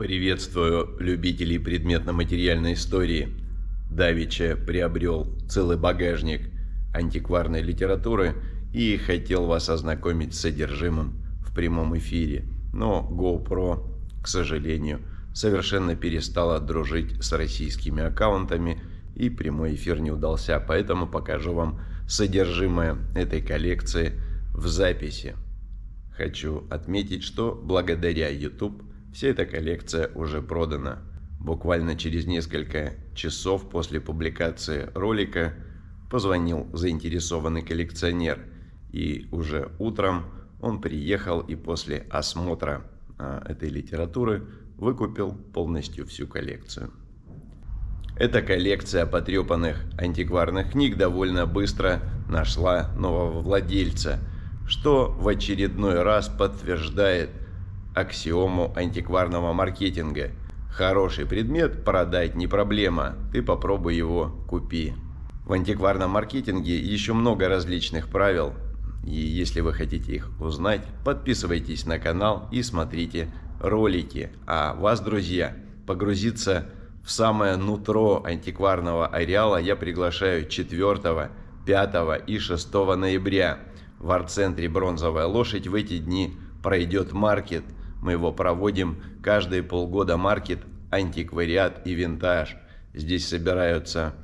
Приветствую любителей предметно-материальной истории. Давича приобрел целый багажник антикварной литературы и хотел вас ознакомить с содержимым в прямом эфире. Но GoPro, к сожалению, совершенно перестала дружить с российскими аккаунтами и прямой эфир не удался, поэтому покажу вам содержимое этой коллекции в записи. Хочу отметить, что благодаря YouTube Вся эта коллекция уже продана. Буквально через несколько часов после публикации ролика позвонил заинтересованный коллекционер. И уже утром он приехал и после осмотра а, этой литературы выкупил полностью всю коллекцию. Эта коллекция потрепанных антикварных книг довольно быстро нашла нового владельца, что в очередной раз подтверждает аксиому антикварного маркетинга. Хороший предмет продать не проблема, ты попробуй его купи. В антикварном маркетинге еще много различных правил, и если вы хотите их узнать, подписывайтесь на канал и смотрите ролики. А вас, друзья, погрузиться в самое нутро антикварного ареала я приглашаю 4, 5 и 6 ноября. В арт-центре «Бронзовая лошадь» в эти дни пройдет маркет – мы его проводим каждые полгода маркет, антиквариат и винтаж. Здесь собираются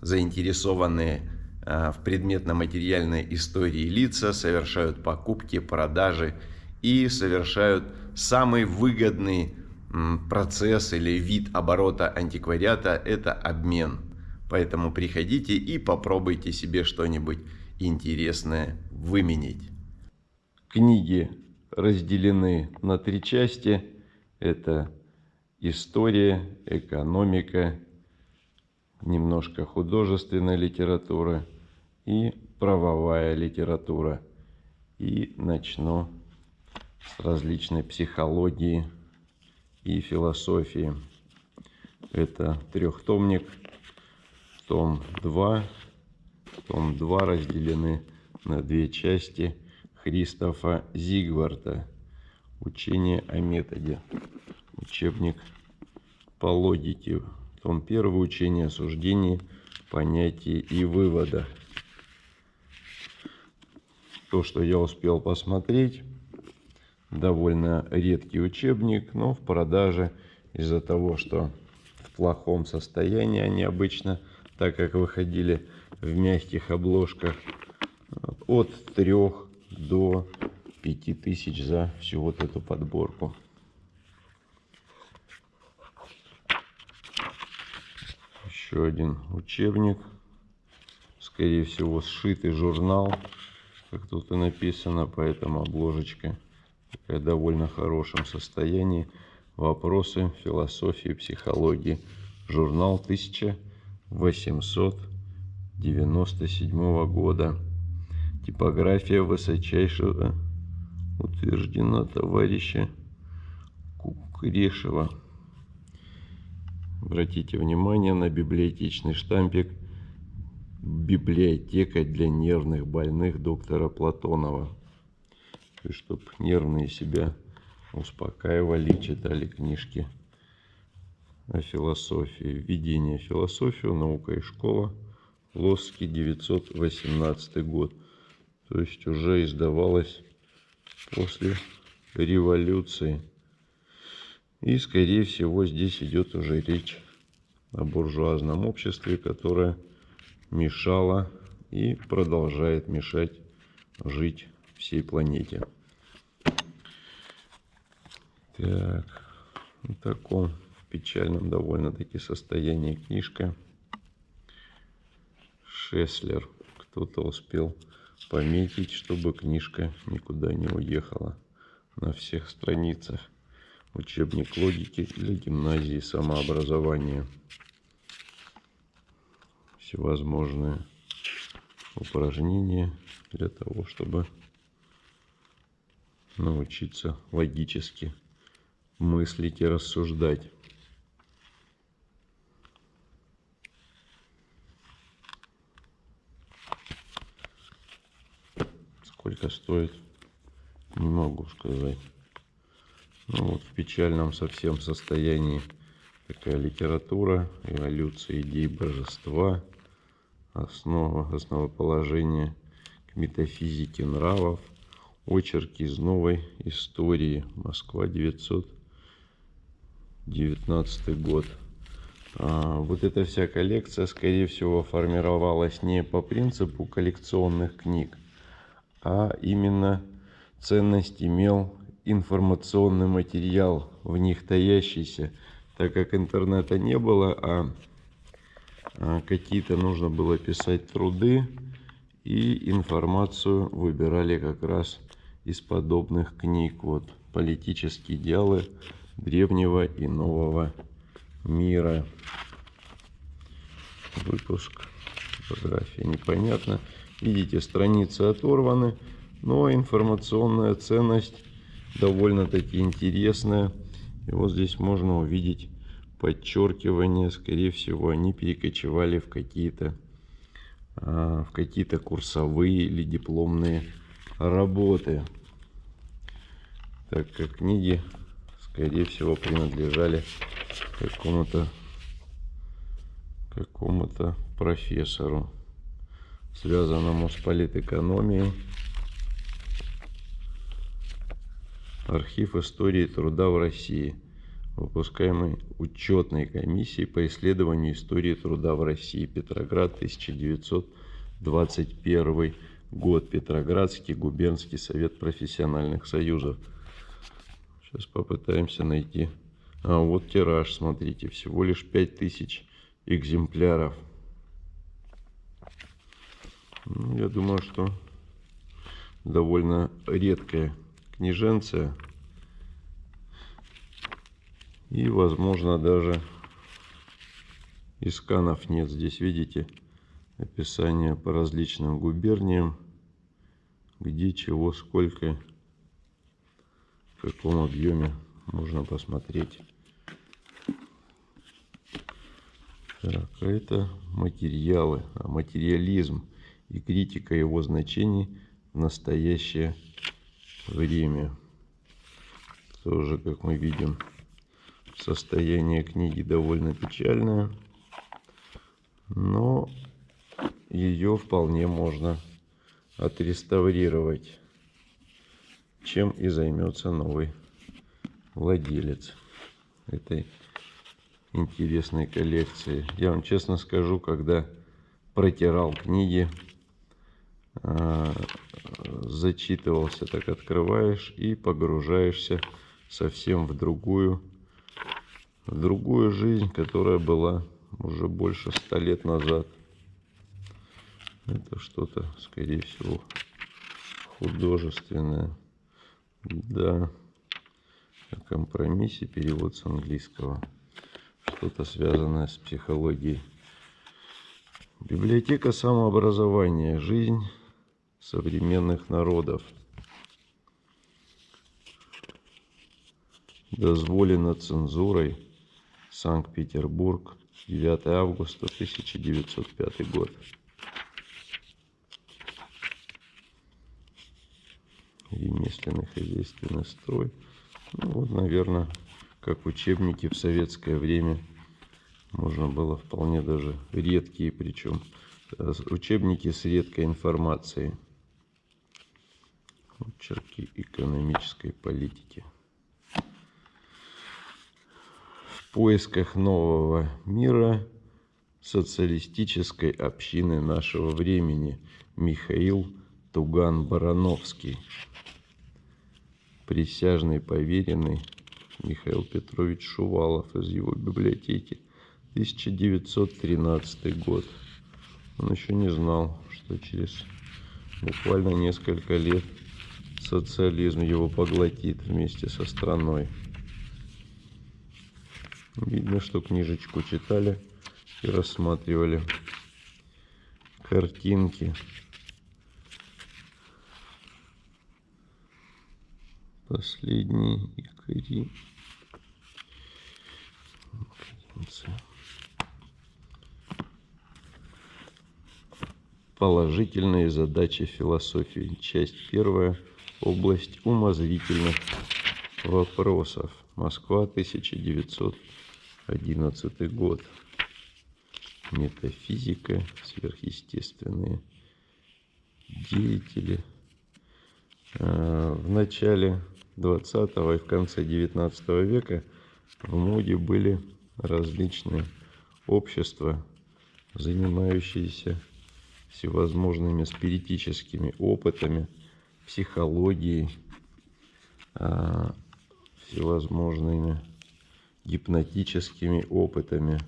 заинтересованные а, в предметно-материальной истории лица, совершают покупки, продажи и совершают самый выгодный процесс или вид оборота антиквариата – это обмен. Поэтому приходите и попробуйте себе что-нибудь интересное выменить. Книги разделены на три части. Это история, экономика, немножко художественная литература и правовая литература. И начну с различной психологии и философии. Это трехтомник, том 2. Том 2 разделены на две части – Кристофа Зигварда «Учение о методе». Учебник по логике. Том 1. Учение о суждении, понятии и выводах. То, что я успел посмотреть, довольно редкий учебник, но в продаже из-за того, что в плохом состоянии они обычно, так как выходили в мягких обложках, от трех до 5000 за всю вот эту подборку. Еще один учебник. Скорее всего, сшитый журнал, как тут и написано, поэтому обложечка такая довольно хорошем состоянии. Вопросы философии, психологии. Журнал 1897 года. Типография высочайшего утверждена товарища Кукрешева. Обратите внимание на библиотечный штампик «Библиотека для нервных больных доктора Платонова». Чтобы нервные себя успокаивали, читали книжки о философии. Введение в философию, наука и школа. Лосский, 918 год то есть уже издавалась после революции. И, скорее всего, здесь идет уже речь о буржуазном обществе, которое мешало и продолжает мешать жить всей планете. Так, в таком печальном довольно-таки состоянии книжка. Шеслер. Кто-то успел пометить, чтобы книжка никуда не уехала. На всех страницах учебник логики для гимназии самообразования. Всевозможные упражнения для того, чтобы научиться логически мыслить и рассуждать. Сколько стоит? Не могу сказать. Ну, вот в печальном совсем состоянии такая литература, эволюция идей божества, основа, основоположение к метафизике нравов, очерки из новой истории, Москва, 919 год. А, вот эта вся коллекция, скорее всего, формировалась не по принципу коллекционных книг, а именно ценность имел информационный материал в них таящийся, так как интернета не было, а, а какие-то нужно было писать труды, и информацию выбирали как раз из подобных книг. Вот политические идеалы древнего и нового мира. Выпуск. Фотография непонятно. Видите, страницы оторваны, но информационная ценность довольно-таки интересная. И вот здесь можно увидеть подчеркивание. Скорее всего, они перекочевали в какие-то а, в какие-то курсовые или дипломные работы. Так как книги, скорее всего, принадлежали какому-то какому-то профессору, связанному с политэкономией. Архив истории труда в России, выпускаемый учетной комиссией по исследованию истории труда в России, Петроград, 1921 год, Петроградский губернский совет профессиональных союзов. Сейчас попытаемся найти а вот тираж, смотрите, всего лишь 5000 экземпляров. Ну, я думаю, что довольно редкая книженция. И, возможно, даже и сканов нет. Здесь, видите, описание по различным губерниям, где, чего, сколько, в каком объеме можно посмотреть. Так, а это материалы, а материализм и критика его значений в настоящее время. Тоже, как мы видим, состояние книги довольно печальное, но ее вполне можно отреставрировать, чем и займется новый владелец этой интересной коллекции. Я вам честно скажу, когда протирал книги, зачитывался, так открываешь и погружаешься совсем в другую, в другую жизнь, которая была уже больше ста лет назад. Это что-то, скорее всего, художественное. Да, о компромиссе перевод с английского что-то связанное с психологией. Библиотека самообразования. Жизнь современных народов. Дозволено цензурой. Санкт-Петербург. 9 августа 1905 год. Ремесленный хозяйственный строй. Ну, вот, наверное, как учебники в советское время. Можно было вполне даже редкие, причем э, учебники с редкой информацией. Очерки экономической политики. В поисках нового мира социалистической общины нашего времени Михаил Туган-Барановский. Присяжный поверенный Михаил Петрович Шувалов из его библиотеки. 1913 год. Он еще не знал, что через буквально несколько лет социализм его поглотит вместе со страной. Видно, что книжечку читали и рассматривали картинки. Последний икори. Положительные задачи философии. Часть первая. Область умозрительных вопросов. Москва, 1911 год. Метафизика, сверхъестественные деятели. А, в начале 20 и в конце 19 века в моде были различные общества, занимающиеся всевозможными спиритическими опытами, психологией, а, всевозможными гипнотическими опытами.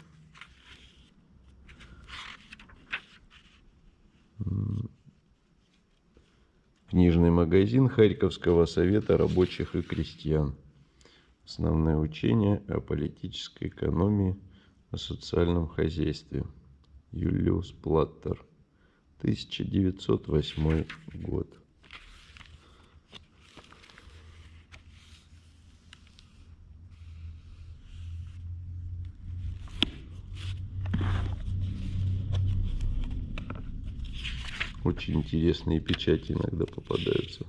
Книжный магазин Харьковского совета рабочих и крестьян. Основные учения о политической экономии, о социальном хозяйстве. Юлиус Платтер. 1908 год. Очень интересные печати иногда попадаются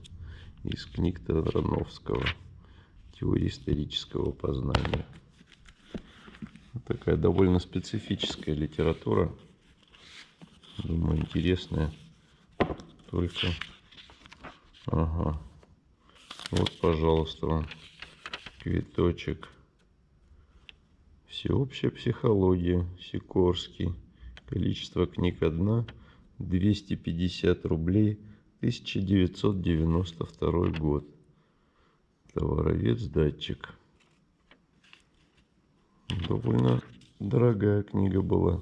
из книг Тарановского. Теория исторического познания. Такая довольно специфическая литература. Думаю, интересная. Только... Ага. Вот, пожалуйста, вам квиточек. Всеобщая психология. Сикорский. Количество книг одна. 250 рублей 1992 год. Товаровец датчик. Довольно дорогая книга была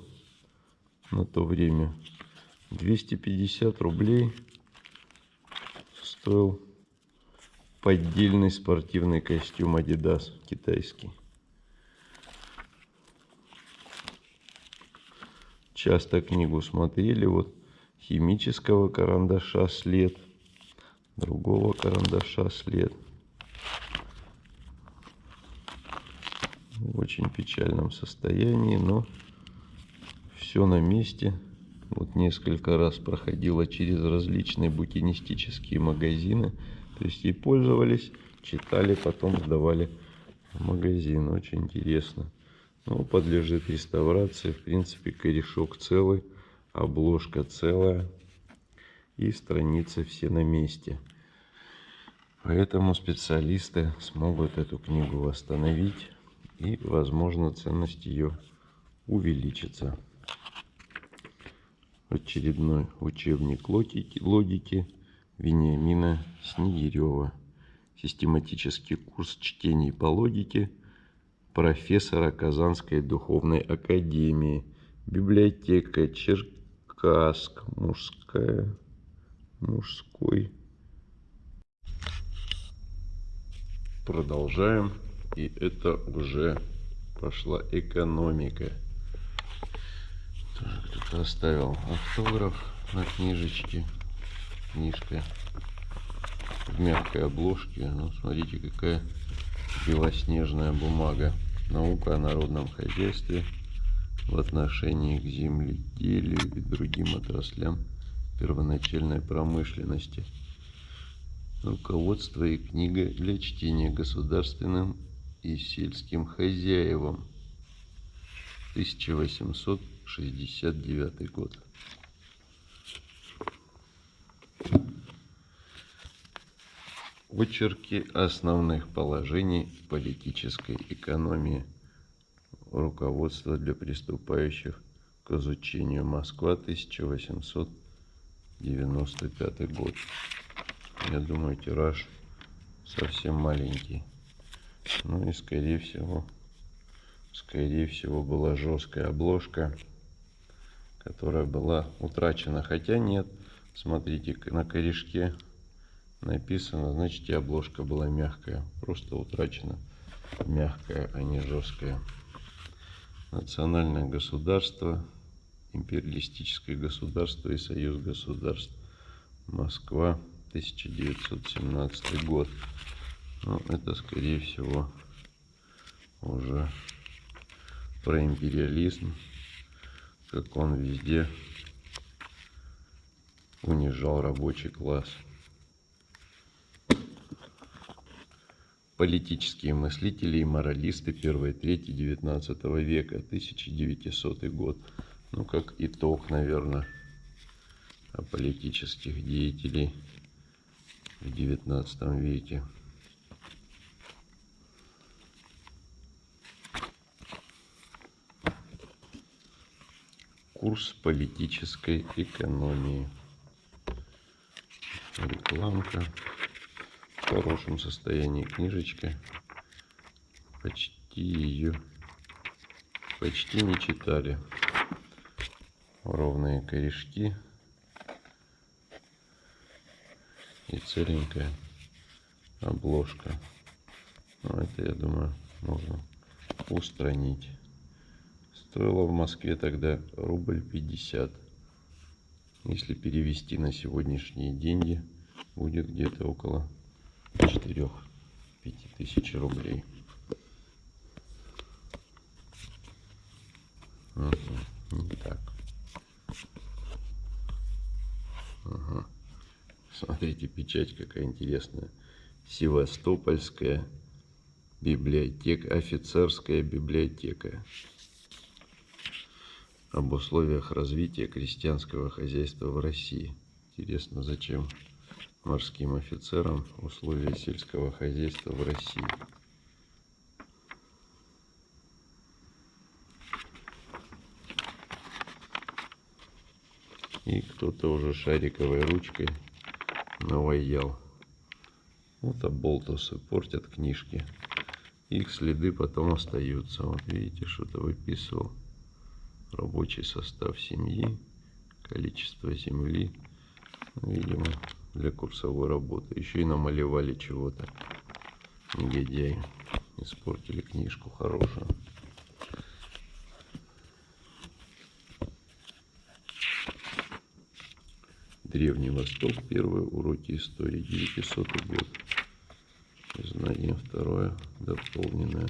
на то время. 250 рублей стоил поддельный спортивный костюм Adidas китайский. Часто книгу смотрели вот химического карандаша след, другого карандаша след. В очень печальном состоянии, но все на месте. Вот несколько раз проходила через различные букинистические магазины. То есть и пользовались, читали, потом сдавали в магазин. Очень интересно. Ну, подлежит реставрации. В принципе, корешок целый обложка целая и страницы все на месте. Поэтому специалисты смогут эту книгу восстановить и, возможно, ценность ее увеличится. Очередной учебник логики, логики Вениамина Снегирева. Систематический курс чтений по логике профессора Казанской духовной академии. Библиотека Черк Каск мужская, мужской. Продолжаем. И это уже пошла экономика. Кто-то оставил автограф на книжечке. Книжка в мягкой обложке. Ну, смотрите, какая белоснежная бумага. Наука о народном хозяйстве в отношении к земледелию и другим отраслям первоначальной промышленности. Руководство и книга для чтения государственным и сельским хозяевам. 1869 год. Очерки основных положений политической экономии – Руководство для приступающих к изучению. Москва, 1895 год. Я думаю, тираж совсем маленький. Ну и скорее всего, скорее всего была жесткая обложка, которая была утрачена. Хотя нет, смотрите, на корешке написано, значит и обложка была мягкая. Просто утрачена мягкая, а не жесткая национальное государство, империалистическое государство и союз государств. Москва, 1917 год. Ну, это, скорее всего, уже про империализм, как он везде унижал рабочий класс. Политические мыслители и моралисты первой трети XIX века, 1900 год. Ну, как итог, наверное, политических деятелей в XIX веке. Курс политической экономии. Рекламка. В хорошем состоянии книжечка. Почти ее почти не читали. Ровные корешки. И целенькая обложка. Ну, это, я думаю, можно устранить. Стоило в Москве тогда рубль 50. Если перевести на сегодняшние деньги, будет где-то около 4-5 тысяч рублей. Угу, не так. Ага. Смотрите, печать какая интересная. Севастопольская библиотека, офицерская библиотека об условиях развития крестьянского хозяйства в России. Интересно, зачем морским офицерам условия сельского хозяйства в России? И кто-то уже шариковой ручкой наваял. Вот оболтусы портят книжки. Их следы потом остаются. Вот видите, что-то выписывал рабочий состав семьи, количество земли, видимо, для курсовой работы. Еще и намалевали чего-то. Негодяи. Испортили книжку хорошую. Древний Восток. Первые уроки истории. 900 год. Знание второе. Дополненное.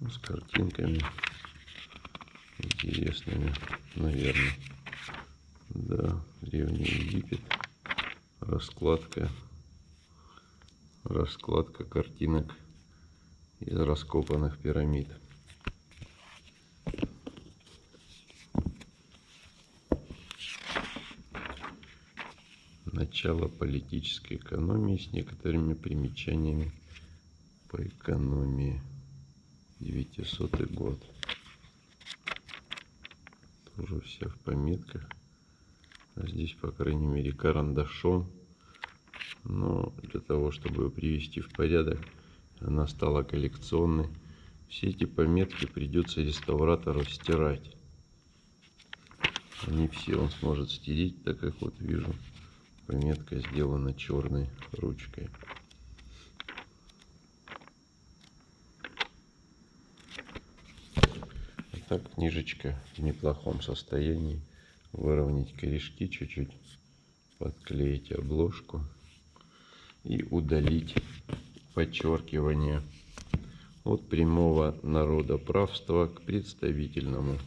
Ну, с картинками интересными, наверное. Да, Древний Египет. Раскладка. Раскладка картинок из раскопанных пирамид. Начало политической экономии с некоторыми примечаниями по экономии. 900 год уже все в пометках. А здесь, по крайней мере, карандашом. Но для того, чтобы привести в порядок, она стала коллекционной. Все эти пометки придется реставратору стирать. Не все он сможет стереть, так как вот вижу, пометка сделана черной ручкой. так книжечка в неплохом состоянии. Выровнять корешки чуть-чуть, подклеить обложку и удалить подчеркивание от прямого народоправства к представительному.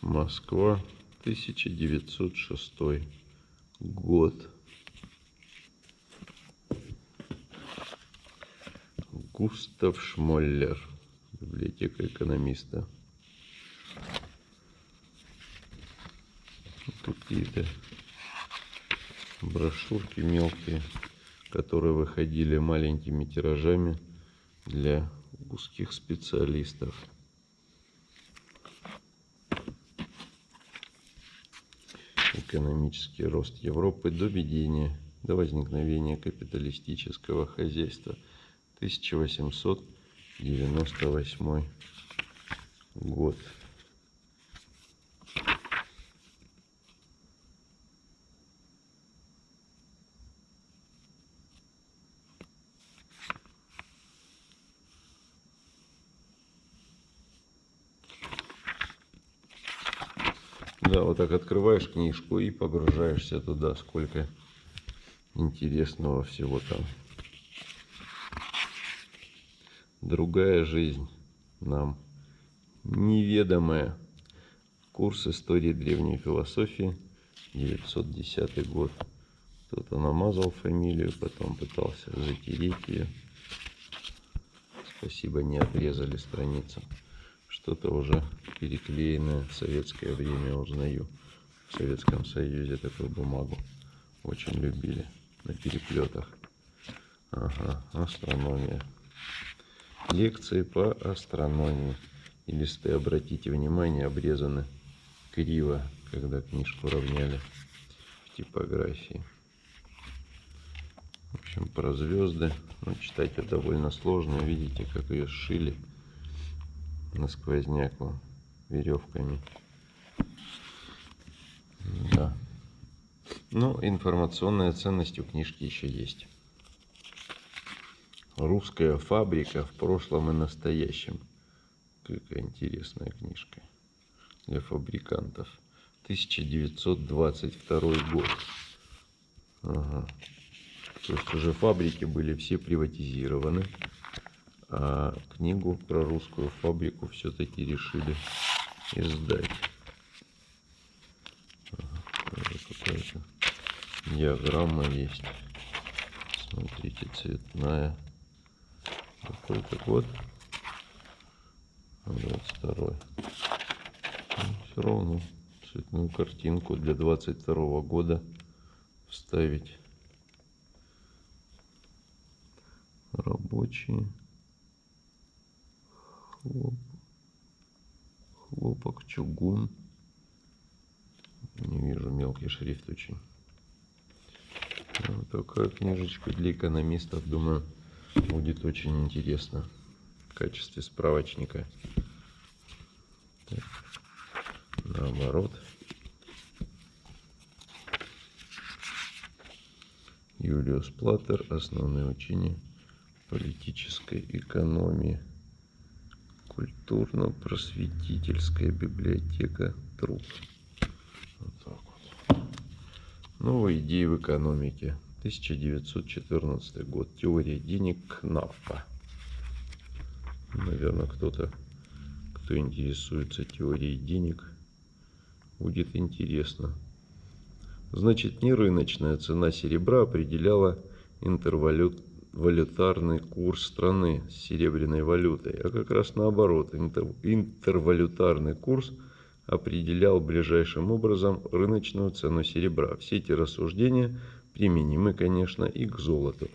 Москва, 1906 год. Густав Шмоллер библиотека экономиста. Какие-то брошюрки мелкие, которые выходили маленькими тиражами для узких специалистов. Экономический рост Европы до введения, до возникновения капиталистического хозяйства 1800 98 год. Да, вот так открываешь книжку и погружаешься туда, сколько интересного всего там другая жизнь нам неведомая. Курс истории древней философии, 910 год. Что-то намазал фамилию, потом пытался затереть ее. Спасибо, не отрезали страницу. Что-то уже переклеенное в советское время узнаю. В Советском Союзе такую бумагу очень любили на переплетах. Ага, астрономия. Лекции по астрономии. И листы, обратите внимание, обрезаны криво, когда книжку равняли в типографии. В общем, про звезды. Ну, читать это довольно сложно. Видите, как ее сшили на сквозняк веревками. Да. Ну, информационная ценность у книжки еще есть. Русская фабрика в прошлом и настоящем. Какая интересная книжка для фабрикантов. 1922 год. Ага. То есть уже фабрики были все приватизированы. А книгу про русскую фабрику все-таки решили издать. Какая-то диаграмма есть. Смотрите, цветная. Какой-то год. 22 ну, Все равно цветную картинку для 22 года вставить. Рабочие. Хлоп. Хлопок, чугун. Не вижу, мелкий шрифт очень. Вот такая книжечка для экономистов, думаю, будет очень интересно в качестве справочника. Так. Наоборот. Юлиус Платтер. Основные учения политической экономии. Культурно-просветительская библиотека труд. Новые идеи в экономике. 1914 год. Теория денег Кнапфа. Наверное, кто-то, кто интересуется теорией денег, будет интересно. Значит, не рыночная цена серебра определяла интервалют валютарный курс страны с серебряной валютой, а как раз наоборот, интервалютарный курс определял ближайшим образом рыночную цену серебра. Все эти рассуждения применимы, конечно, и к золоту.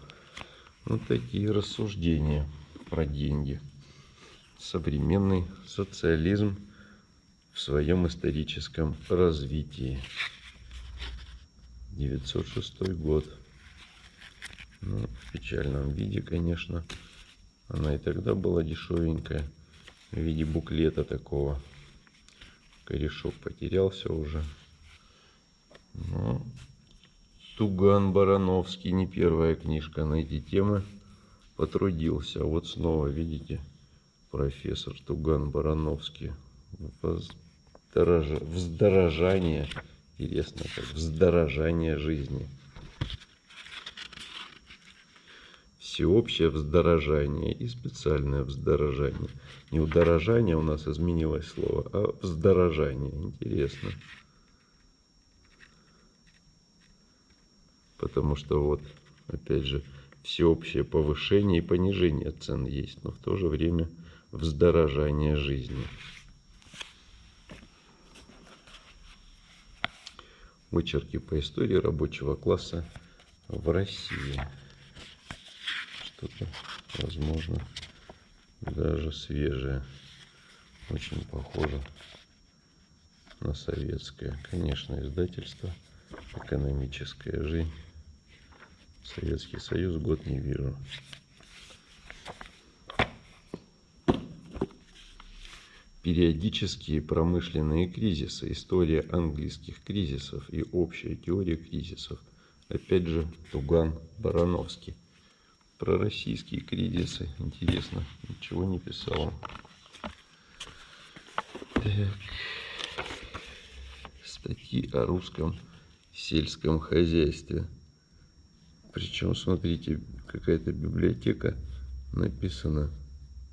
Вот такие рассуждения про деньги. Современный социализм в своем историческом развитии. 906 год. Ну, в печальном виде, конечно. Она и тогда была дешевенькая. В виде буклета такого. Корешок потерялся уже. Но Туган Барановский, не первая книжка на эти темы, потрудился. Вот снова, видите, профессор Туган Барановский. Вздорож... Вздорожание. Интересно, как вздорожание жизни. всеобщее вздорожание и специальное вздорожание. Не удорожание у нас изменилось слово, а вздорожание. Интересно. Потому что вот, опять же, всеобщее повышение и понижение цен есть, но в то же время вздорожание жизни. Вычерки по истории рабочего класса в России что-то, возможно, даже свежее. Очень похоже на советское. Конечно, издательство «Экономическая жизнь». Советский Союз год не вижу. Периодические промышленные кризисы, история английских кризисов и общая теория кризисов. Опять же, Туган Барановский про российские кризисы. Интересно, ничего не писал. Так. Статьи о русском сельском хозяйстве. Причем, смотрите, какая-то библиотека написана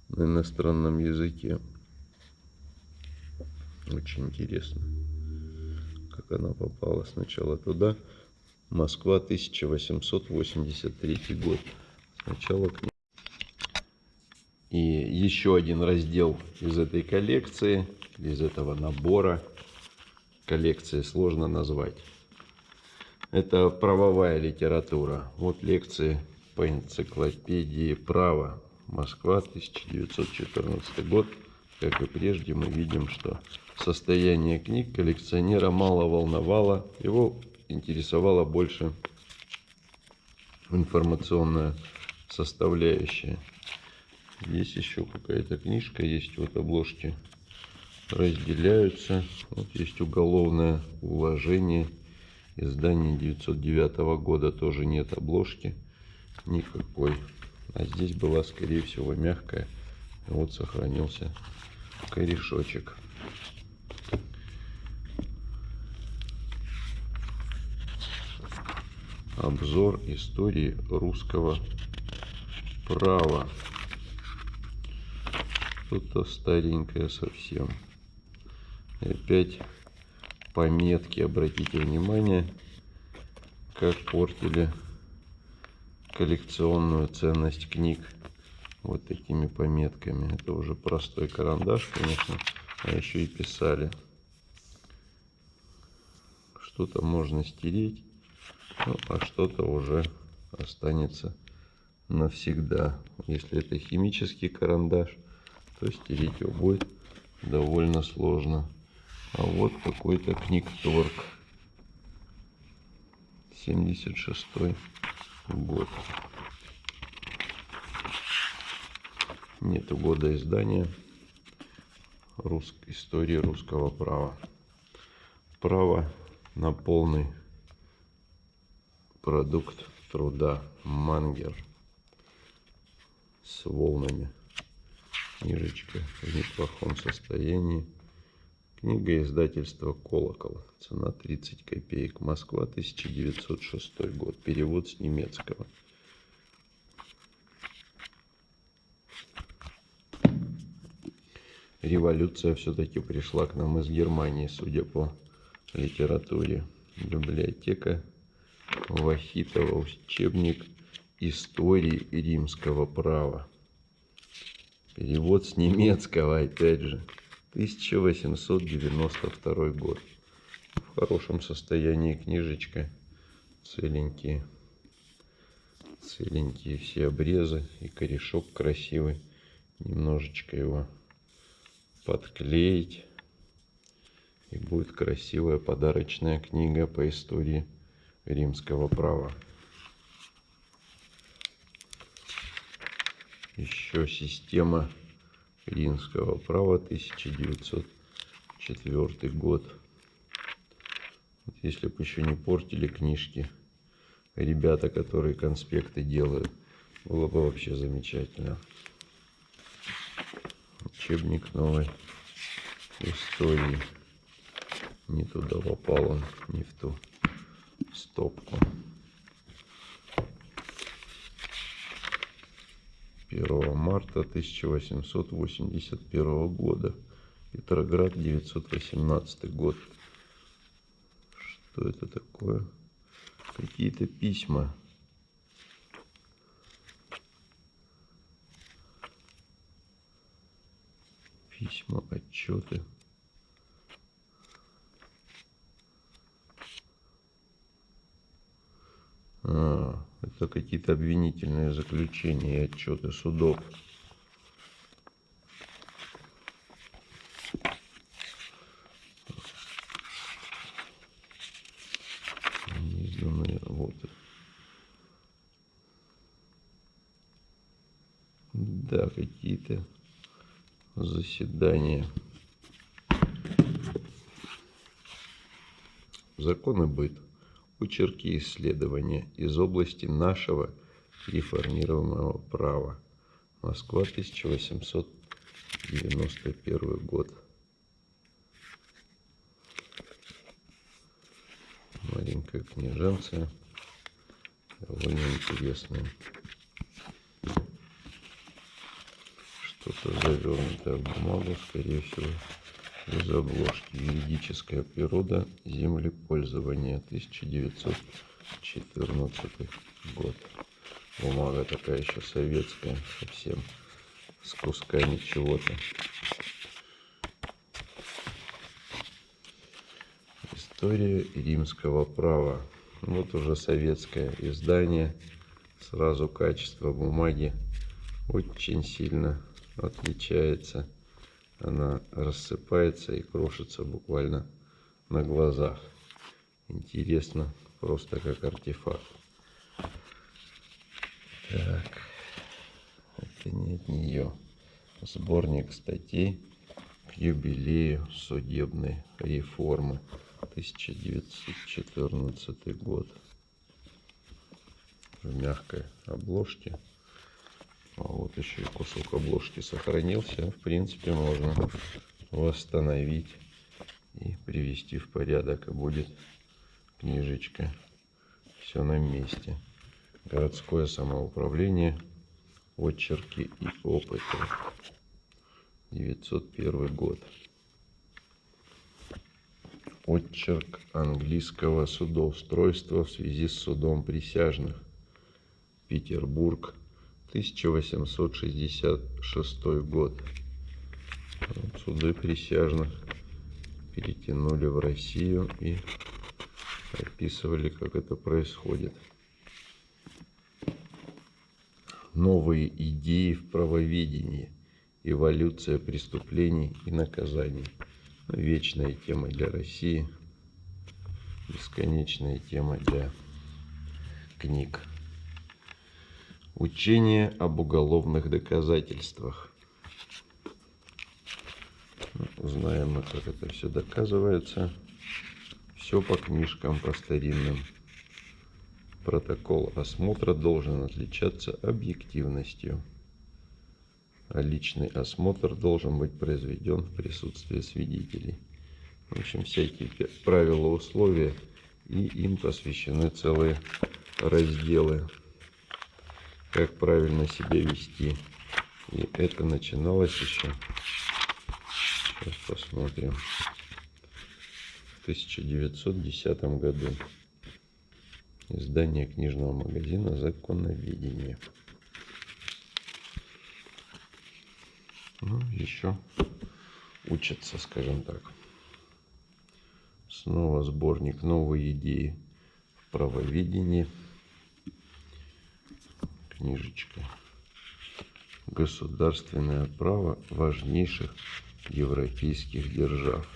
на иностранном языке. Очень интересно, как она попала сначала туда, Москва, 1883 год. Сначала книга. И еще один раздел из этой коллекции, из этого набора. Коллекции сложно назвать. Это правовая литература. Вот лекции по энциклопедии права. Москва, 1914 год. Как и прежде, мы видим, что состояние книг коллекционера мало волновало. Его интересовала больше информационная составляющая. Здесь еще какая-то книжка есть. Вот обложки разделяются. Вот есть уголовное уложение. Издание 909 года тоже нет обложки никакой. А здесь была, скорее всего, мягкая. Вот сохранился корешочек. Обзор истории русского права. Что-то старенькое совсем. И опять пометки, обратите внимание, как портили коллекционную ценность книг вот такими пометками. Это уже простой карандаш, конечно, а еще и писали. Что-то можно стереть, ну, а что-то уже останется навсегда. Если это химический карандаш, то стереть его будет довольно сложно. А вот какой-то книгторг. 76 год. Нету года издания Рус... истории русского права. Право на полный продукт труда Мангер с волнами. Книжечка в неплохом состоянии. Книга издательства «Колокол». Цена 30 копеек. Москва, 1906 год. Перевод с немецкого. Революция все-таки пришла к нам из Германии, судя по литературе. Библиотека Вахитова, учебник истории римского права. Перевод с немецкого, опять же. 1892 год. В хорошем состоянии книжечка. Целенькие. Целенькие все обрезы. И корешок красивый. Немножечко его подклеить. И будет красивая подарочная книга по истории римского права. Еще система римского права 1904 год. Вот если бы еще не портили книжки ребята, которые конспекты делают, было бы вообще замечательно. Учебник новой истории. Не туда попал он, не в ту стопку. 1 марта 1881 года. Петроград, 918 год. Что это такое? Какие-то письма. Письма, отчеты. А, это какие-то обвинительные заключения и отчеты судов. Неизданные работы. Да, какие-то заседания. Законы быт очерки исследования из области нашего реформированного права. Москва, 1891 год. Маленькая книженция, довольно интересная. Что-то завернутое в бумагу, скорее всего, из обложки. Юридическая природа землепользования 1900 14 год. Бумага такая еще советская, совсем с кусками чего-то. История римского права. Вот уже советское издание. Сразу качество бумаги очень сильно отличается. Она рассыпается и крошится буквально на глазах. Интересно, просто как артефакт. Так, это не от нее. Сборник статей к юбилею судебной реформы. 1914 год. В мягкой обложке. А вот еще и кусок обложки сохранился. В принципе, можно восстановить и привести в порядок. И будет книжечка. Все на месте. Городское самоуправление. Очерки и опыты. 901 год. Отчерк английского судоустройства в связи с судом присяжных. Петербург, 1866 год. Суды присяжных перетянули в Россию и описывали, как это происходит. Новые идеи в правоведении, эволюция преступлений и наказаний – вечная тема для России, бесконечная тема для книг. Учение об уголовных доказательствах. Ну, знаем мы, как это все доказывается. Все по книжкам, по старинным. Протокол осмотра должен отличаться объективностью а личный осмотр должен быть произведен в присутствии свидетелей. В общем, всякие правила, условия, и им посвящены целые разделы, как правильно себя вести. И это начиналось еще, сейчас посмотрим, в 1910 году. Издание книжного магазина «Законоведение». ну, еще учатся, скажем так. Снова сборник «Новые идеи в правоведении». Книжечка. Государственное право важнейших европейских держав.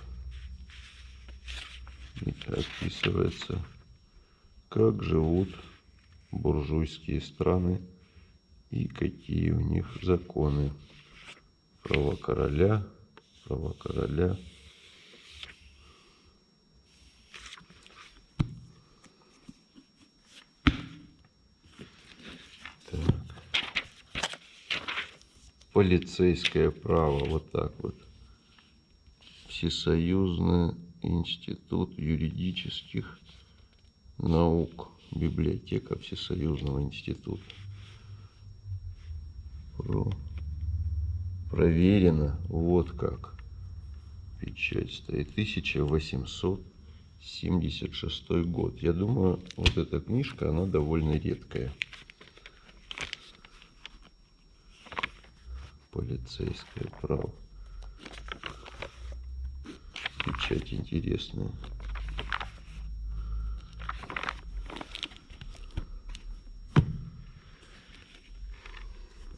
И описывается, как живут буржуйские страны и какие у них законы права короля, права короля. Полицейское право, вот так вот. Всесоюзный институт юридических наук, библиотека Всесоюзного института. Про проверено. Вот как. Печать стоит. 1876 год. Я думаю, вот эта книжка, она довольно редкая. Полицейское право. Печать интересная.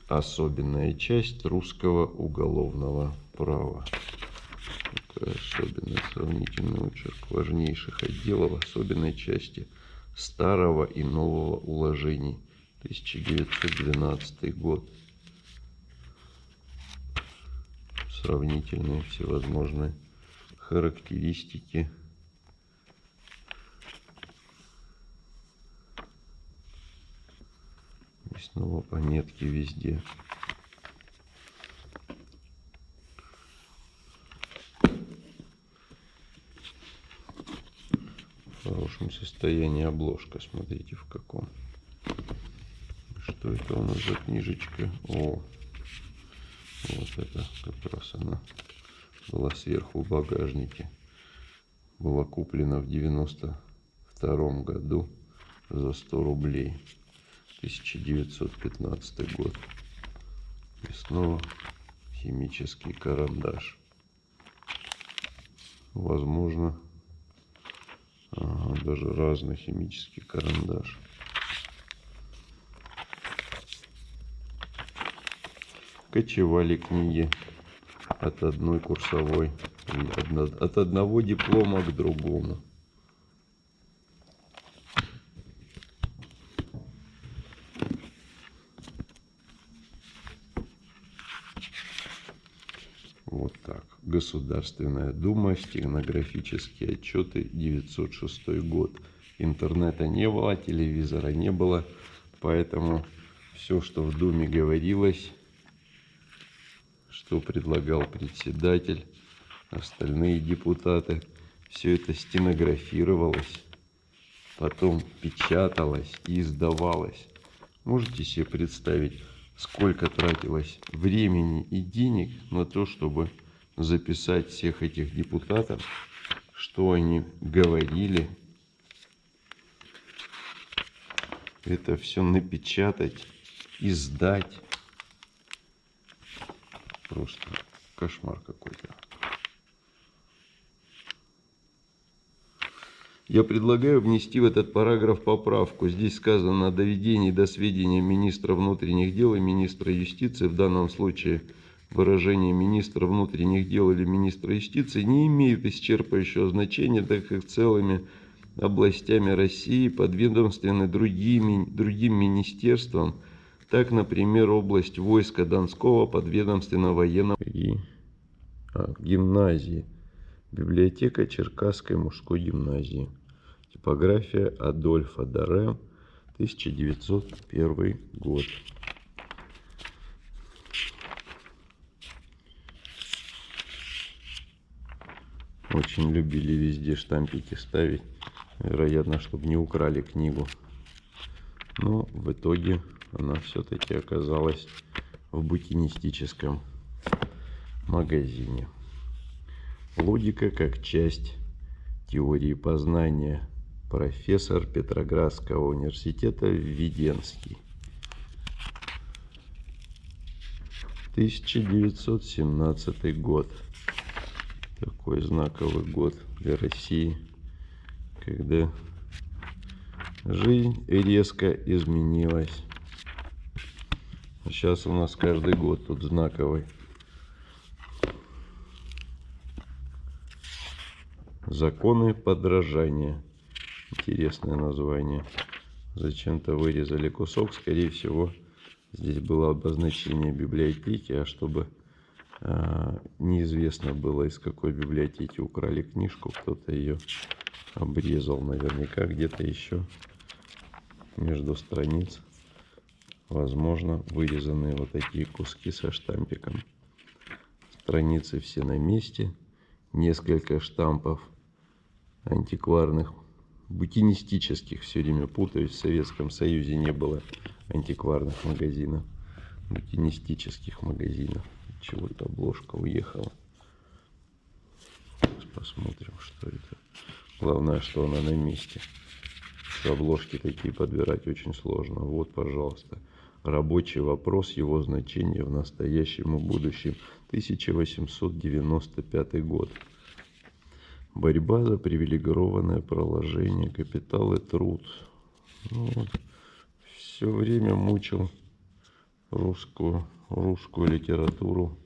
особенная часть русского уголовного права. Такая особенный сравнительный очерк важнейших отделов особенной части старого и нового уложений. 1912 год. Сравнительные всевозможные характеристики снова пометки везде. В хорошем состоянии обложка. Смотрите в каком. Что это у нас за книжечка? О, вот это как раз она была сверху в багажнике. Была куплена в 92 году за 100 рублей. 1915 год. И снова химический карандаш. Возможно, ага, даже разный химический карандаш. Кочевали книги от одной курсовой, от одного диплома к другому. Вот так. Государственная Дума, стенографические отчеты, 906 год. Интернета не было, телевизора не было, поэтому все, что в Думе говорилось, что предлагал председатель, остальные депутаты, все это стенографировалось, потом печаталось и издавалось. Можете себе представить, сколько тратилось времени и денег на то, чтобы записать всех этих депутатов, что они говорили, это все напечатать, издать. Просто кошмар какой-то. Я предлагаю внести в этот параграф поправку. Здесь сказано о доведении до сведения министра внутренних дел и министра юстиции. В данном случае выражение министра внутренних дел или министра юстиции не имеют исчерпывающего значения, так как целыми областями России подведомственны другими, другим министерствам, так, например, область войска Донского подведомственно военного и а, гимназии, библиотека Черкасской мужской гимназии. Типография Адольфа Даре, 1901 год. Очень любили везде штампики ставить. Вероятно, чтобы не украли книгу. Но в итоге она все-таки оказалась в букинистическом магазине. Логика как часть теории познания профессор Петроградского университета Введенский. 1917 год. Такой знаковый год для России, когда жизнь резко изменилась. Сейчас у нас каждый год тут знаковый. Законы подражания. Интересное название. Зачем-то вырезали кусок. Скорее всего, здесь было обозначение библиотеки, а чтобы э, неизвестно было, из какой библиотеки украли книжку, кто-то ее обрезал наверняка где-то еще между страниц. Возможно, вырезанные вот такие куски со штампиком. Страницы все на месте. Несколько штампов антикварных букинистических все время путаюсь. В Советском Союзе не было антикварных магазинов, букинистических магазинов. Чего-то обложка уехала. Сейчас посмотрим, что это. Главное, что она на месте. Обложки такие подбирать очень сложно. Вот, пожалуйста, рабочий вопрос, его значение в настоящем и будущем. 1895 год. Борьба за привилегированное проложение, капитал и труд. Ну. Все время мучил русскую, русскую литературу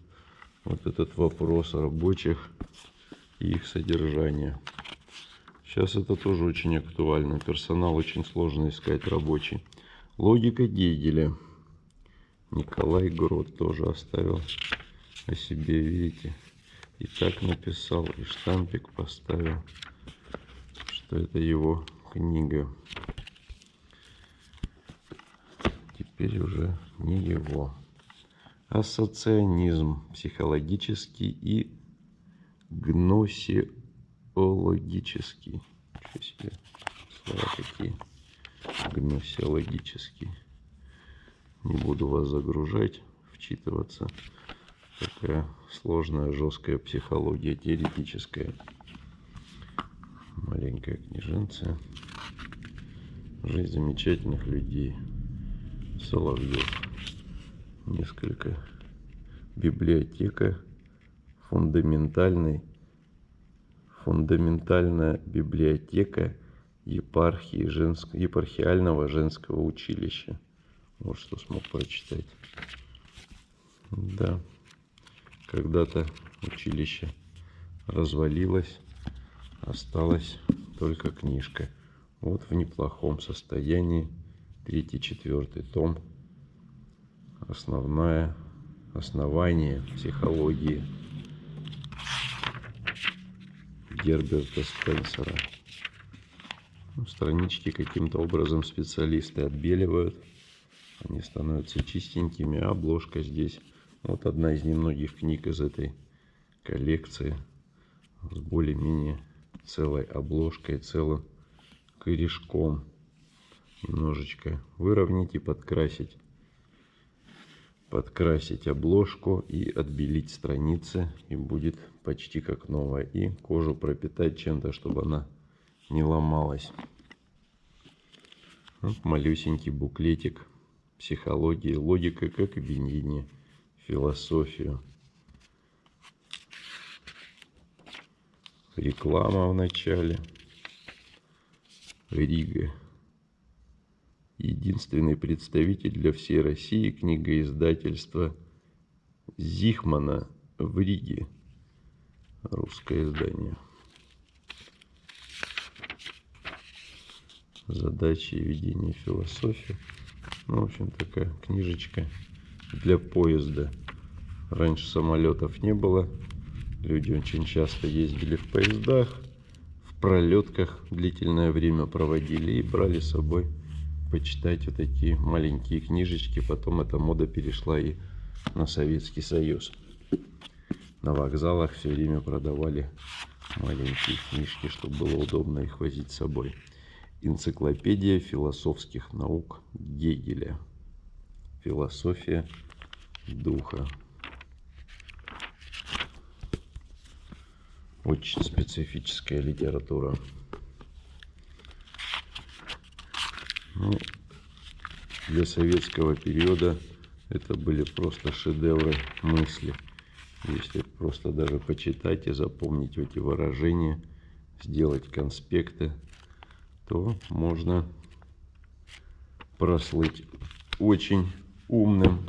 вот этот вопрос рабочих и их содержания. Сейчас это тоже очень актуально. Персонал очень сложно искать рабочий. Логика Гегеля. Николай Грот тоже оставил о себе, видите. И так написал, и штампик поставил, что это его книга. Теперь уже не его. Ассоцианизм психологический и гносеологический. Что себе слова такие. Гносеологический. Не буду вас загружать, вчитываться такая сложная, жесткая психология, теоретическая. Маленькая книженция. Жизнь замечательных людей. Соловьев. Несколько. Библиотека. Фундаментальный. Фундаментальная библиотека епархии женск... епархиального женского училища. Вот что смог прочитать. Да. Когда-то училище развалилось. Осталась только книжка. Вот в неплохом состоянии. Третий, четвертый том. Основное основание психологии Герберта Спенсера. Странички каким-то образом специалисты отбеливают. Они становятся чистенькими. А обложка здесь. Вот одна из немногих книг из этой коллекции. С более-менее целой обложкой, целым корешком. Немножечко выровнять и подкрасить. Подкрасить обложку и отбелить страницы. И будет почти как новая. И кожу пропитать чем-то, чтобы она не ломалась. Вот малюсенький буклетик психологии, логика как объединение, философию. Реклама в начале. Рига. Единственный представитель для всей России книгоиздательства Зихмана в Риге. Русское издание. Задачи и ведение философии. Ну, в общем, такая книжечка для поезда. Раньше самолетов не было. Люди очень часто ездили в поездах, в пролетках длительное время проводили и брали с собой почитать вот такие маленькие книжечки. Потом эта мода перешла и на Советский Союз. На вокзалах все время продавали маленькие книжки, чтобы было удобно их возить с собой. Энциклопедия философских наук Гегеля. Философия духа. Очень специфическая литература. Ну, для советского периода это были просто шедевры мысли. Если просто даже почитать и запомнить эти выражения, сделать конспекты, то можно прослыть очень умным.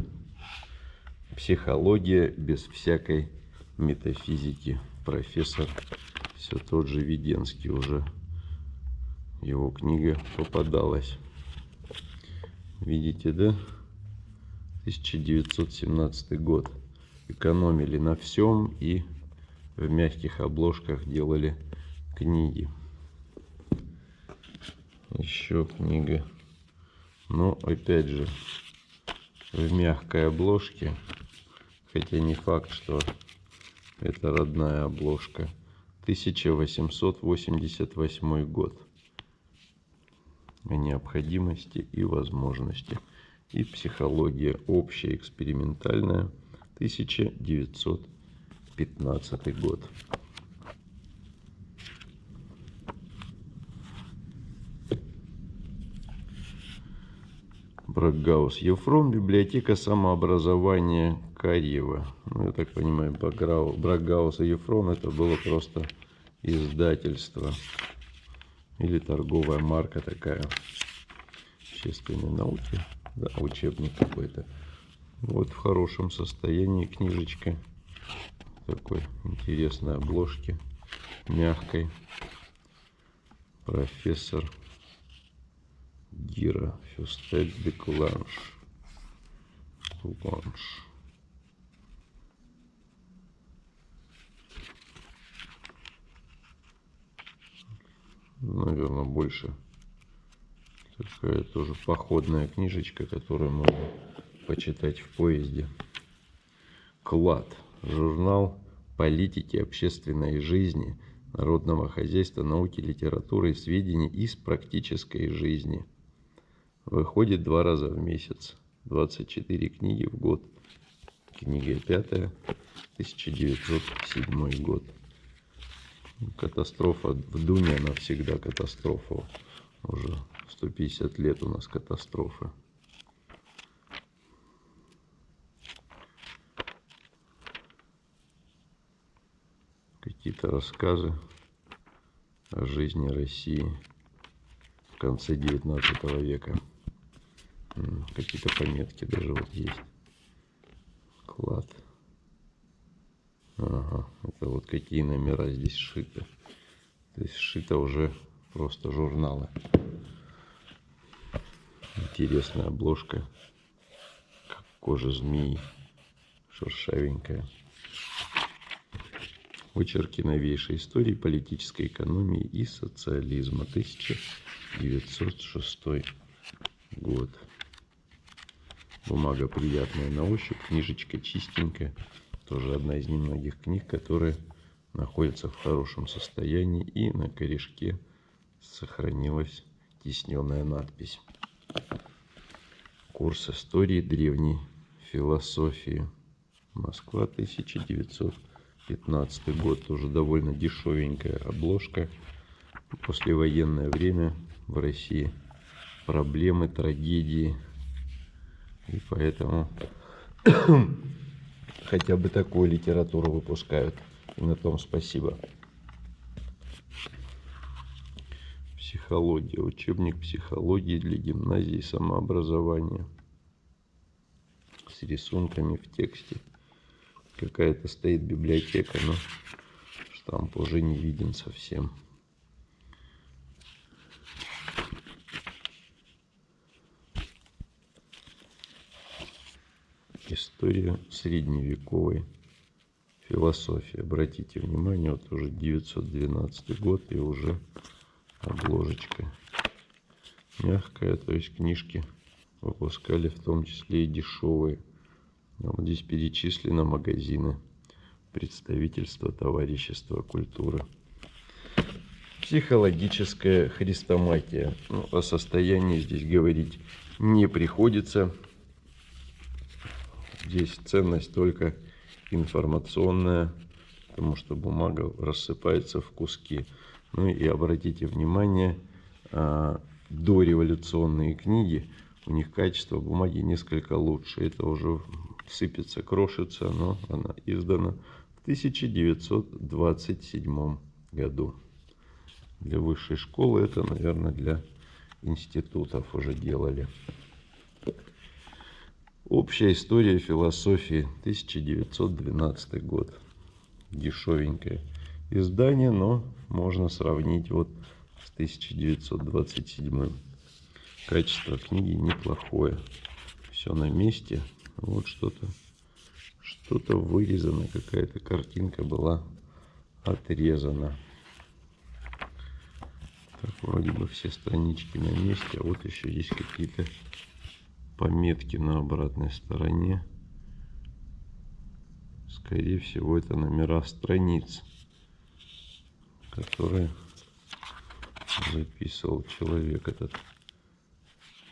Психология без всякой метафизики. Профессор все тот же Веденский уже. Его книга попадалась. Видите, да? 1917 год. Экономили на всем и в мягких обложках делали книги еще книга. Но опять же, в мягкой обложке, хотя не факт, что это родная обложка. 1888 год. О необходимости и возможности. И психология общая, экспериментальная. 1915 год. Брагаус. Ефрон, библиотека самообразования Карьева. Ну, я так понимаю, Брагаус и Ефрон это было просто издательство. Или торговая марка такая. Общественной науки. Да, учебник какой-то. Вот в хорошем состоянии книжечка. Такой интересной обложки. Мягкой. Профессор Гира Фюстель де Куланш. Куланш. Наверное, больше такая тоже походная книжечка, которую можно почитать в поезде. Клад. Журнал политики, общественной жизни, народного хозяйства, науки, литературы сведений из практической жизни – Выходит два раза в месяц. 24 книги в год. Книга пятая, 1907 год. Катастрофа в Дуне, она всегда катастрофа уже 150 лет у нас катастрофа. Какие-то рассказы о жизни России в конце 19 века. Какие-то пометки даже вот есть. Клад. Ага, это вот какие номера здесь сшиты. То есть сшито уже просто журналы. Интересная обложка. Как кожа змеи. Шершавенькая. Очерки новейшей истории политической экономии и социализма. 1906 год. Бумага приятная на ощупь, книжечка чистенькая. Тоже одна из немногих книг, которые находятся в хорошем состоянии. И на корешке сохранилась тисненная надпись. Курс истории древней философии. Москва, 1915 год. Тоже довольно дешевенькая обложка. Послевоенное время в России. Проблемы, трагедии. И поэтому хотя бы такую литературу выпускают. И на том спасибо. Психология. Учебник психологии для гимназии самообразования. С рисунками в тексте. Какая-то стоит библиотека, но штамп уже не виден совсем. История средневековой философии. Обратите внимание, вот уже 912 год и уже обложечка мягкая, то есть книжки выпускали в том числе и дешевые. А вот здесь перечислены магазины представительства товарищества культуры. Психологическая хрестоматия. Ну, о состоянии здесь говорить не приходится. Здесь ценность только информационная, потому что бумага рассыпается в куски. Ну и обратите внимание, а, дореволюционные книги, у них качество бумаги несколько лучше. Это уже сыпется, крошится, но она издана в 1927 году. Для высшей школы это, наверное, для институтов уже делали. Общая история философии, 1912 год. Дешевенькое издание, но можно сравнить вот с 1927. Качество книги неплохое. Все на месте. Вот что-то что-то вырезано, какая-то картинка была отрезана. Так, вроде бы все странички на месте, а вот еще есть какие-то пометки на обратной стороне. Скорее всего, это номера страниц, которые записывал человек этот,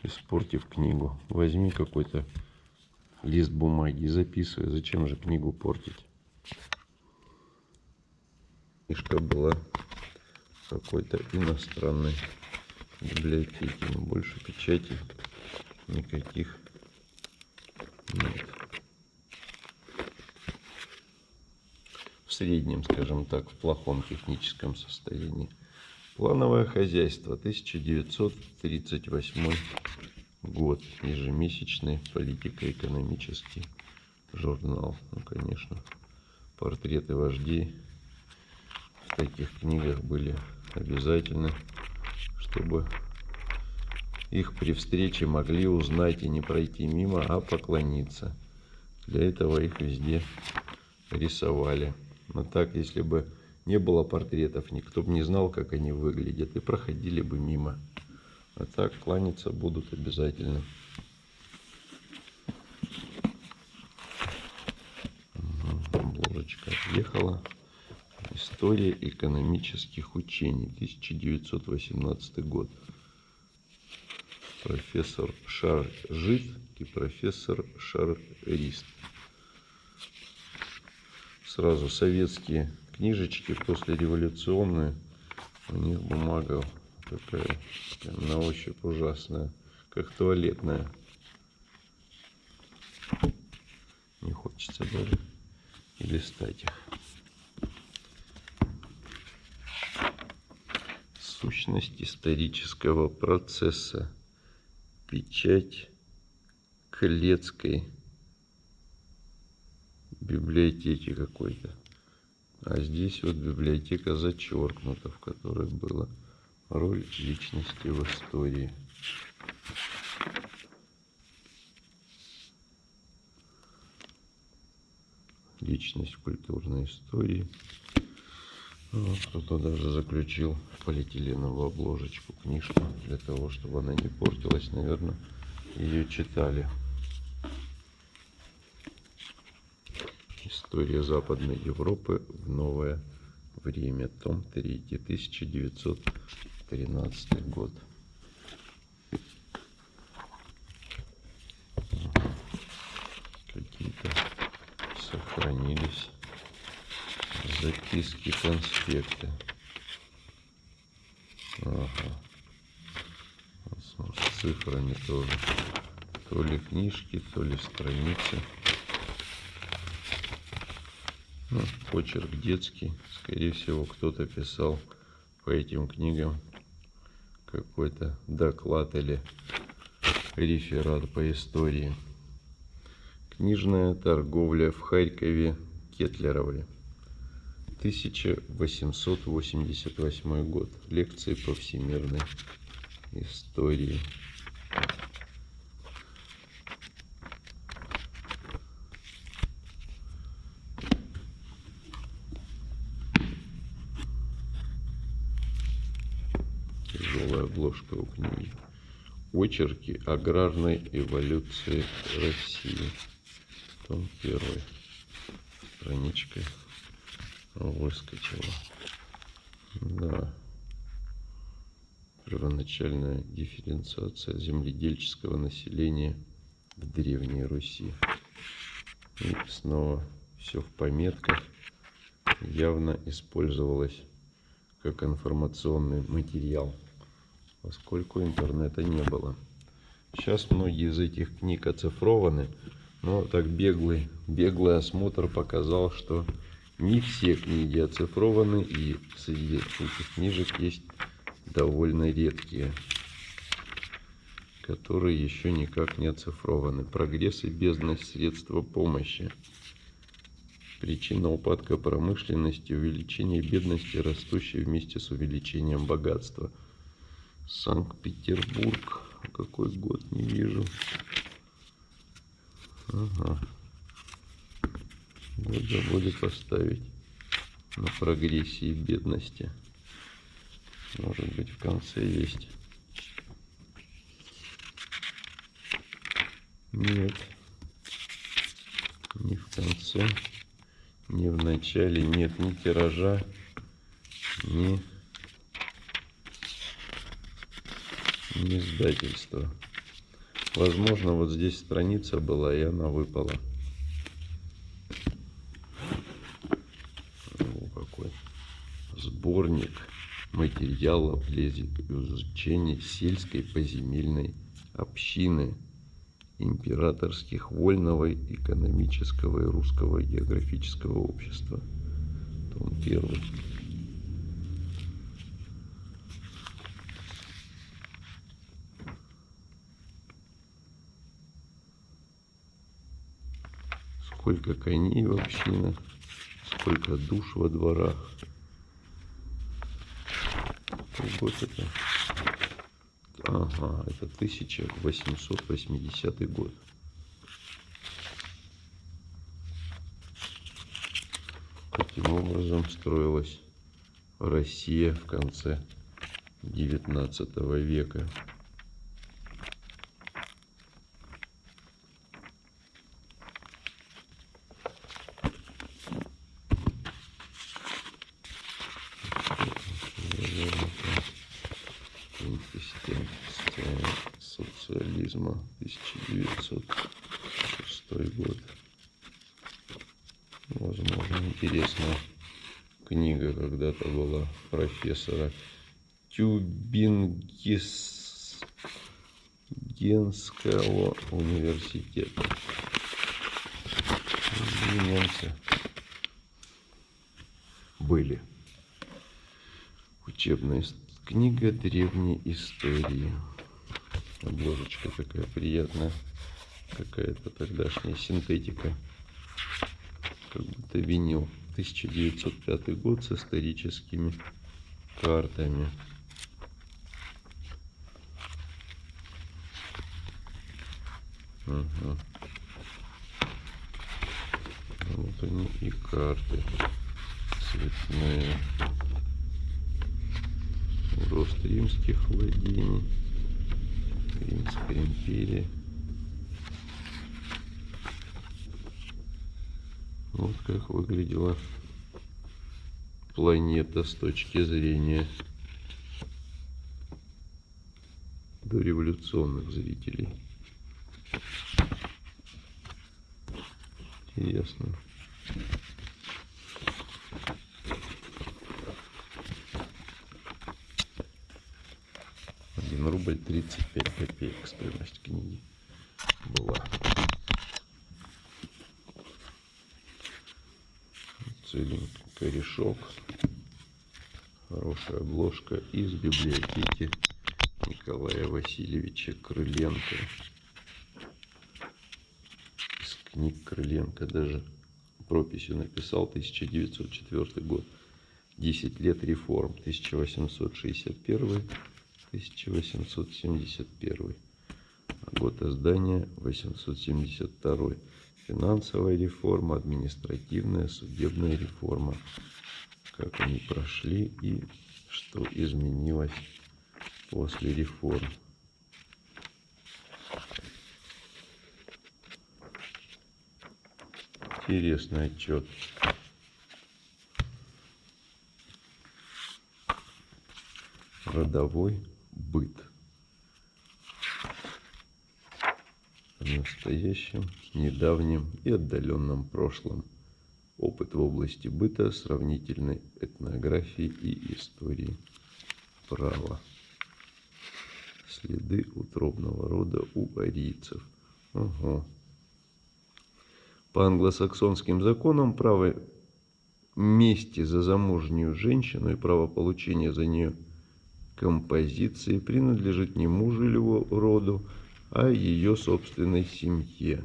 испортив книгу. Возьми какой-то лист бумаги и записывай. Зачем же книгу портить? Книжка была какой-то иностранной библиотеки, но больше печати никаких нет. В среднем, скажем так, в плохом техническом состоянии. Плановое хозяйство, 1938 год, ежемесячный политико-экономический журнал. Ну, конечно, портреты вождей в таких книгах были обязательны, чтобы их при встрече могли узнать и не пройти мимо, а поклониться. Для этого их везде рисовали. Но так, если бы не было портретов, никто бы не знал, как они выглядят, и проходили бы мимо. А так кланяться будут обязательно. Обложечка отъехала. История экономических учений, 1918 год профессор Шар Жит и профессор Шар Рист. Сразу советские книжечки после революционные. У них бумага Такая прям на ощупь ужасная, как туалетная. Не хочется даже и листать их. Сущность исторического процесса. Печать Клецкой библиотеки какой-то. А здесь вот библиотека зачеркнута, в которой была роль личности в истории. Личность культурной истории. Вот, кто-то даже заключил полиэтиленовую обложечку книжку для того, чтобы она не портилась, наверное, ее читали. История Западной Европы в новое время. Том 3, 1913 год. Какие-то сохранились записки, конспекты. Ага. С цифрами тоже. То ли книжки, то ли страницы. Ну, почерк детский. Скорее всего, кто-то писал по этим книгам какой-то доклад или реферат по истории. Книжная торговля в Харькове Кетлеровле. 1888 год. Лекции по всемирной истории. Тяжелая обложка у книги. Очерки аграрной эволюции России. Том первый. Страничка выскочила. Да. Первоначальная дифференциация земледельческого населения в Древней Руси. И снова все в пометках. Явно использовалось как информационный материал, поскольку интернета не было. Сейчас многие из этих книг оцифрованы, но так беглый, беглый осмотр показал, что не все книги оцифрованы, и среди этих книжек есть довольно редкие, которые еще никак не оцифрованы. Прогресс и бездность средства помощи. Причина упадка промышленности, увеличение бедности, растущей вместе с увеличением богатства. Санкт-Петербург. Какой год, не вижу. Ага. Год забыли поставить на прогрессии бедности. Может быть в конце есть. Нет. Не в конце, не в начале. Нет ни тиража, ни, ни издательства. Возможно, вот здесь страница была, и она выпала. О, какой сборник материалов для изучения сельской поземельной общины императорских вольного экономического и русского географического общества. Том первый. Сколько коней в общинах, сколько душ во дворах. Год это? Ага, это 1880 год. Таким образом строилась Россия в конце 19 века. Социализма 1906 год. Возможно, интересная книга когда-то была профессора Тюбингенского университета. Немцы были. Учебная книга древней истории. Обложечка такая приятная. Какая-то тогдашняя синтетика. Как будто винил. 1905 год с историческими картами. Угу. Вот они и карты цветные. Рост римских владений. Римская империя. Вот как выглядела планета с точки зрения дореволюционных зрителей. Интересно. Один рубль тридцать пять копеек стоимость книги была. целенький корешок. Хорошая обложка из библиотеки Николая Васильевича Крыленко. Из книг Крыленко даже прописью написал 1904 год. 10 лет реформ 1861-1871. Год издания 872 финансовая реформа, административная, судебная реформа. Как они прошли и что изменилось после реформ. Интересный отчет. Родовой быт. в настоящем, недавнем и отдаленном прошлом. Опыт в области быта, сравнительной этнографии и истории права. Следы утробного рода у арийцев. Ого. По англосаксонским законам право мести за замужнюю женщину и право получения за нее композиции принадлежит не мужу или роду, а ее собственной семье.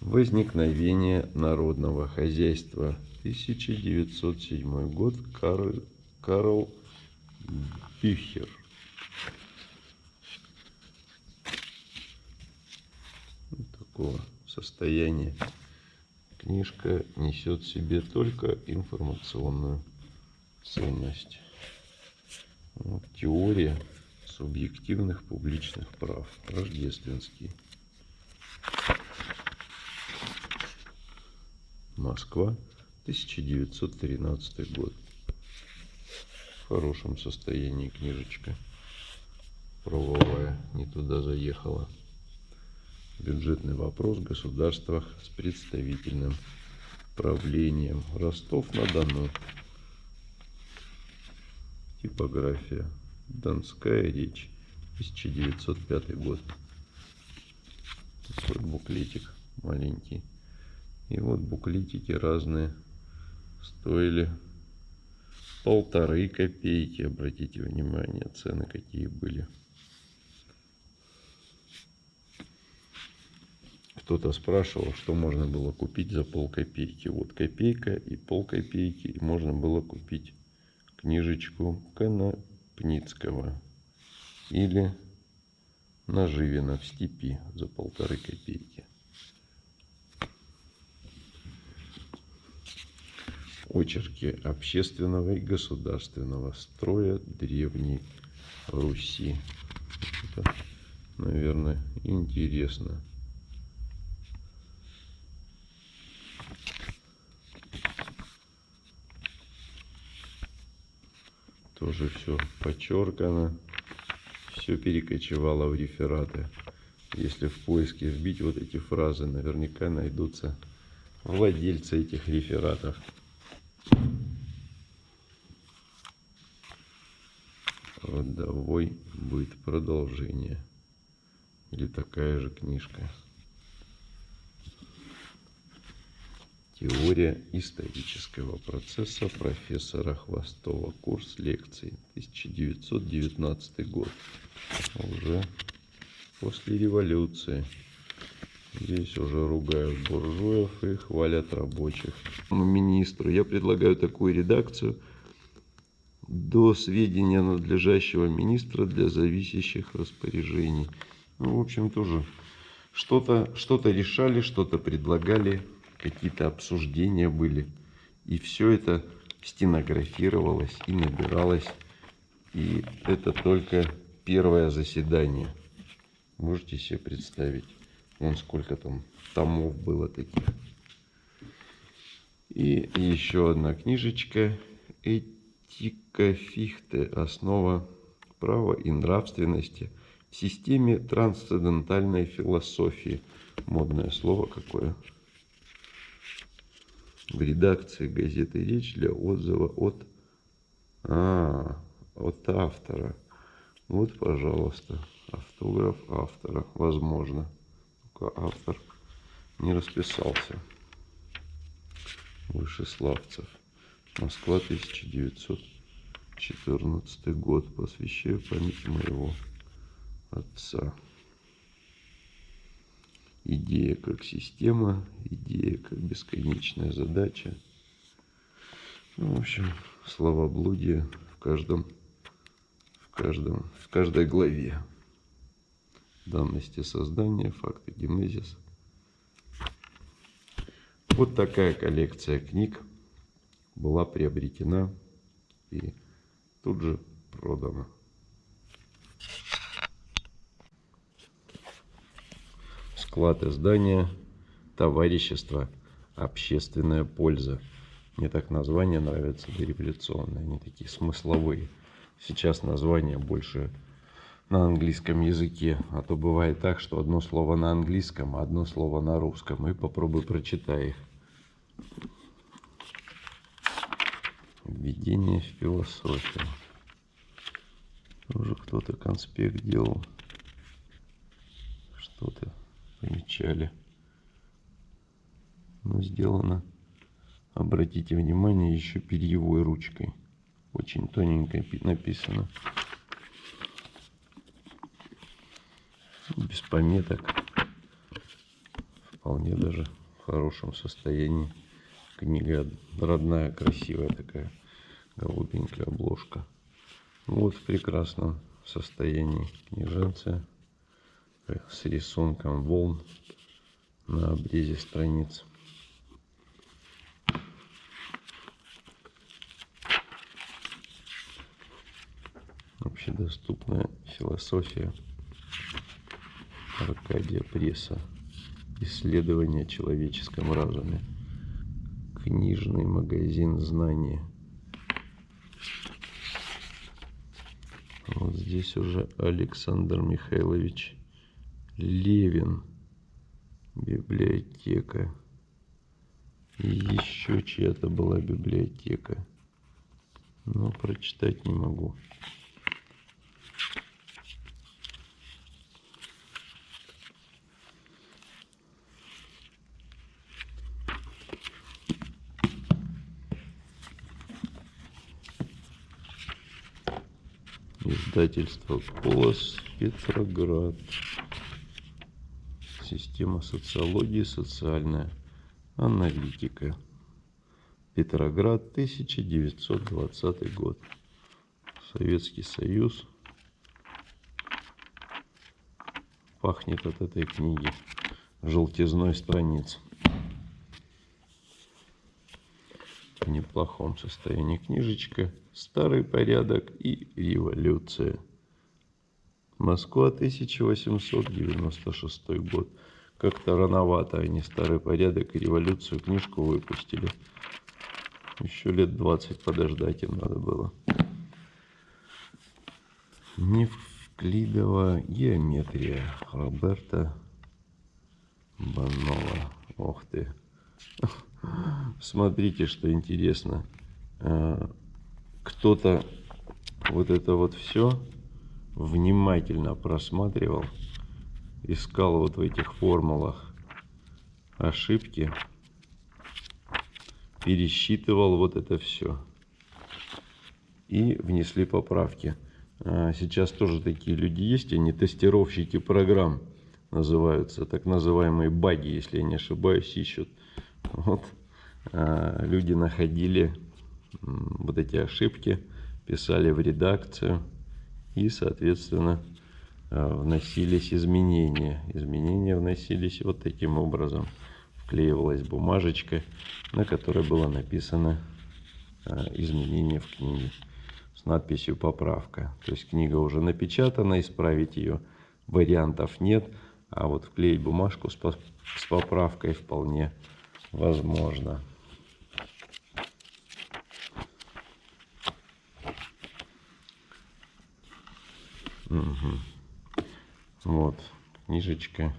Возникновение народного хозяйства. 1907 год. Карл, Карл Бюхер. такого состояния книжка несет в себе только информационную ценность. Вот, теория субъективных публичных прав. Рождественский. Москва, 1913 год. В хорошем состоянии книжечка. Правовая, не туда заехала. Бюджетный вопрос в государствах с представительным правлением. Ростов-на-Дону. Типография. Донская речь. 1905 год. Такой буклетик маленький. И вот буклетики разные стоили полторы копейки. Обратите внимание, цены какие были. Кто-то спрашивал, что можно было купить за полкопейки. Вот копейка и полкопейки. И можно было купить книжечку Конопницкого или Наживина в степи за полторы копейки. Очерки общественного и государственного строя Древней Руси. Это, наверное, интересно. Тоже все подчеркано, все перекочевало в рефераты. Если в поиске вбить вот эти фразы, наверняка найдутся владельцы этих рефератов. Родовой будет продолжение. Или такая же книжка. Теория исторического процесса профессора Хвостова. Курс лекций. 1919 год. Уже после революции. Здесь уже ругают буржуев и хвалят рабочих. Министру я предлагаю такую редакцию до сведения надлежащего министра для зависящих распоряжений. Ну, в общем, тоже что-то что, -то, решали, что-то предлагали, какие-то обсуждения были. И все это стенографировалось и набиралось. И это только первое заседание. Можете себе представить? Вон сколько там томов было таких. И еще одна книжечка. Этика Фихте. Основа права и нравственности в системе трансцендентальной философии. Модное слово какое. В редакции газеты «Речь» для отзыва от, а, от автора. Вот, пожалуйста, автограф автора, возможно пока автор не расписался. Вышеславцев. Москва, 1914 год. Посвящаю памяти моего отца. Идея как система, идея как бесконечная задача. Ну, в общем, словоблудие в каждом, в каждом, в каждой главе данности создания, факты генезис. Вот такая коллекция книг была приобретена и тут же продана. Склад издания «Товарищество. Общественная польза». Мне так названия нравятся, дореволюционные, они такие смысловые. Сейчас название больше на английском языке. А то бывает так, что одно слово на английском, а одно слово на русском. И попробуй прочитай их. Введение в философию. Уже кто-то конспект делал. Что-то помечали. Но сделано, обратите внимание, еще перьевой ручкой. Очень тоненько написано. без пометок. Вполне даже в хорошем состоянии. Книга родная, красивая такая, голубенькая обложка. Вот в прекрасном состоянии книженция с рисунком волн на обрезе страниц. Общедоступная философия Аркадия Пресса. Исследование о человеческом разуме. Книжный магазин знания. Вот здесь уже Александр Михайлович Левин. Библиотека. И еще чья-то была библиотека. Но прочитать не могу. Издательство Колос, Петроград. Система социологии, социальная аналитика. Петроград, 1920 год. Советский Союз. Пахнет от этой книги желтизной страниц. В неплохом состоянии книжечка старый порядок и революция. Москва, 1896 год. Как-то рановато они старый порядок и революцию книжку выпустили. Еще лет 20 подождать им надо было. Невклидова геометрия Роберта Банова. Ох ты. Смотрите, что интересно. Э, кто-то вот это вот все внимательно просматривал, искал вот в этих формулах ошибки, пересчитывал вот это все и внесли поправки. А, сейчас тоже такие люди есть, они тестировщики программ называются, так называемые баги, если я не ошибаюсь, ищут. Вот. А, люди находили вот эти ошибки, писали в редакцию и, соответственно, а, вносились изменения. Изменения вносились вот таким образом. Вклеивалась бумажечка, на которой было написано изменение в книге с надписью «Поправка». То есть книга уже напечатана, исправить ее вариантов нет, а вот вклеить бумажку с поправкой вполне возможно. Угу. Вот книжечка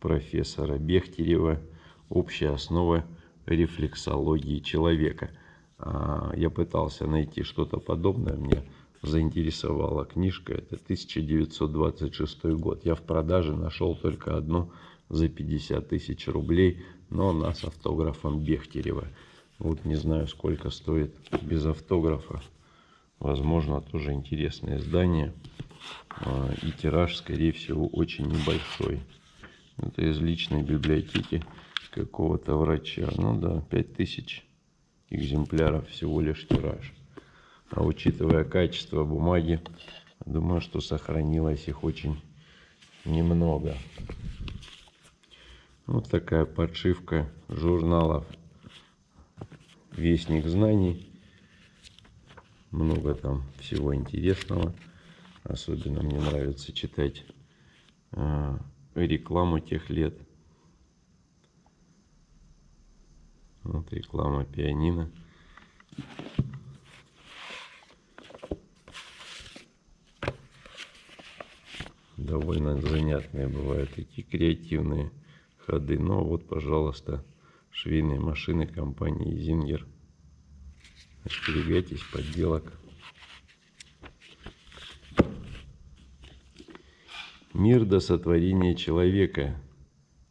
профессора Бехтерева «Общая основа рефлексологии человека». А, я пытался найти что-то подобное, мне заинтересовала книжка, это 1926 год. Я в продаже нашел только одну за 50 тысяч рублей, но она с автографом Бехтерева. Вот не знаю, сколько стоит без автографа. Возможно, тоже интересное издание. А, и тираж, скорее всего, очень небольшой. Это из личной библиотеки какого-то врача. Ну да, 5000 экземпляров всего лишь тираж. А учитывая качество бумаги, думаю, что сохранилось их очень немного. Вот такая подшивка журналов Вестник знаний. Много там всего интересного. Особенно мне нравится читать э, рекламу тех лет. Вот реклама пианино. Довольно занятные бывают такие креативные ходы. Но вот, пожалуйста, швейные машины компании Зингер. Остерегайтесь подделок. Мир до сотворения человека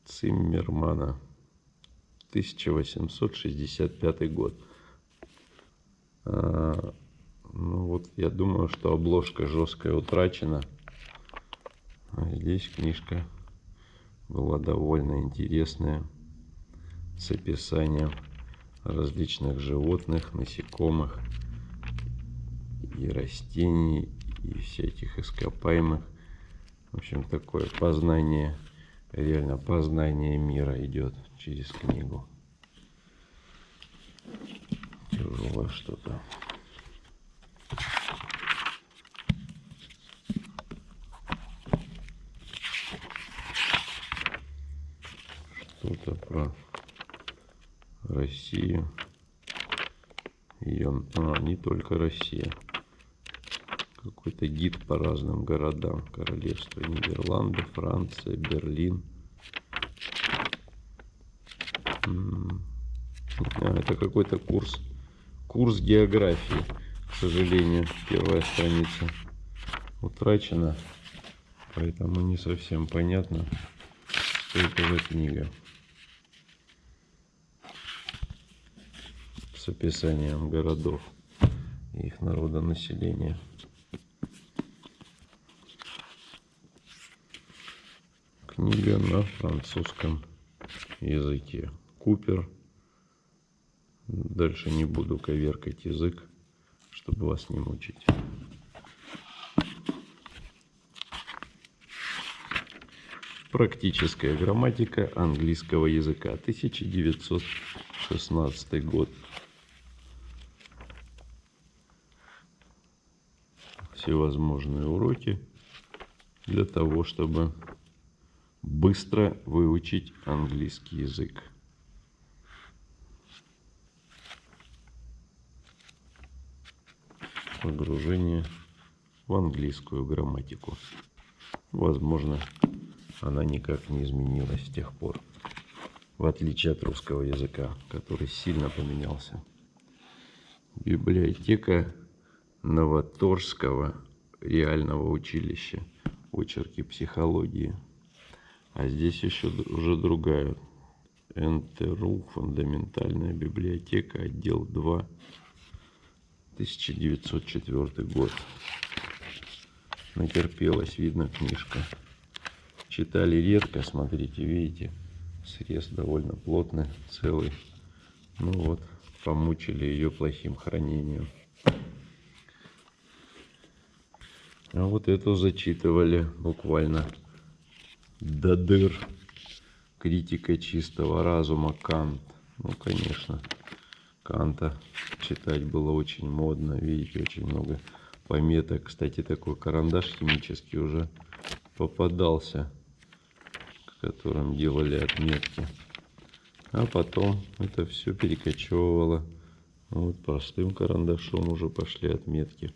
Циммермана. 1865 год. А, ну вот я думаю, что обложка жесткая утрачена. А здесь книжка была довольно интересная с описанием различных животных, насекомых и растений и всяких ископаемых. В общем, такое познание, реально познание мира идет через книгу. Тяжелое что-то. Что-то про Россию. Ее, а, не только Россия. Какой-то гид по разным городам. Королевство Нидерланды, Франция, Берлин. А, это какой-то курс. Курс географии, к сожалению. Первая страница утрачена. Поэтому не совсем понятно, что это за книга. С описанием городов и их народонаселения. Книга на французском языке. Купер. Дальше не буду коверкать язык, чтобы вас не мучить. Практическая грамматика английского языка. 1916 год. Всевозможные уроки для того, чтобы быстро выучить английский язык. Погружение в английскую грамматику. Возможно, она никак не изменилась с тех пор. в отличие от русского языка, который сильно поменялся. Библиотека Новоторского реального училища. Очерки психологии. А здесь еще уже другая. НТРУ, фундаментальная библиотека, отдел 2, 1904 год. Натерпелась, видно, книжка. Читали редко, смотрите, видите, срез довольно плотный, целый. Ну вот, помучили ее плохим хранением. А вот эту зачитывали буквально до дыр. Критика чистого разума Кант. Ну, конечно, Канта читать было очень модно. Видите, очень много пометок. Кстати, такой карандаш химический уже попадался, которым делали отметки. А потом это все перекочевывало. Вот простым карандашом уже пошли отметки.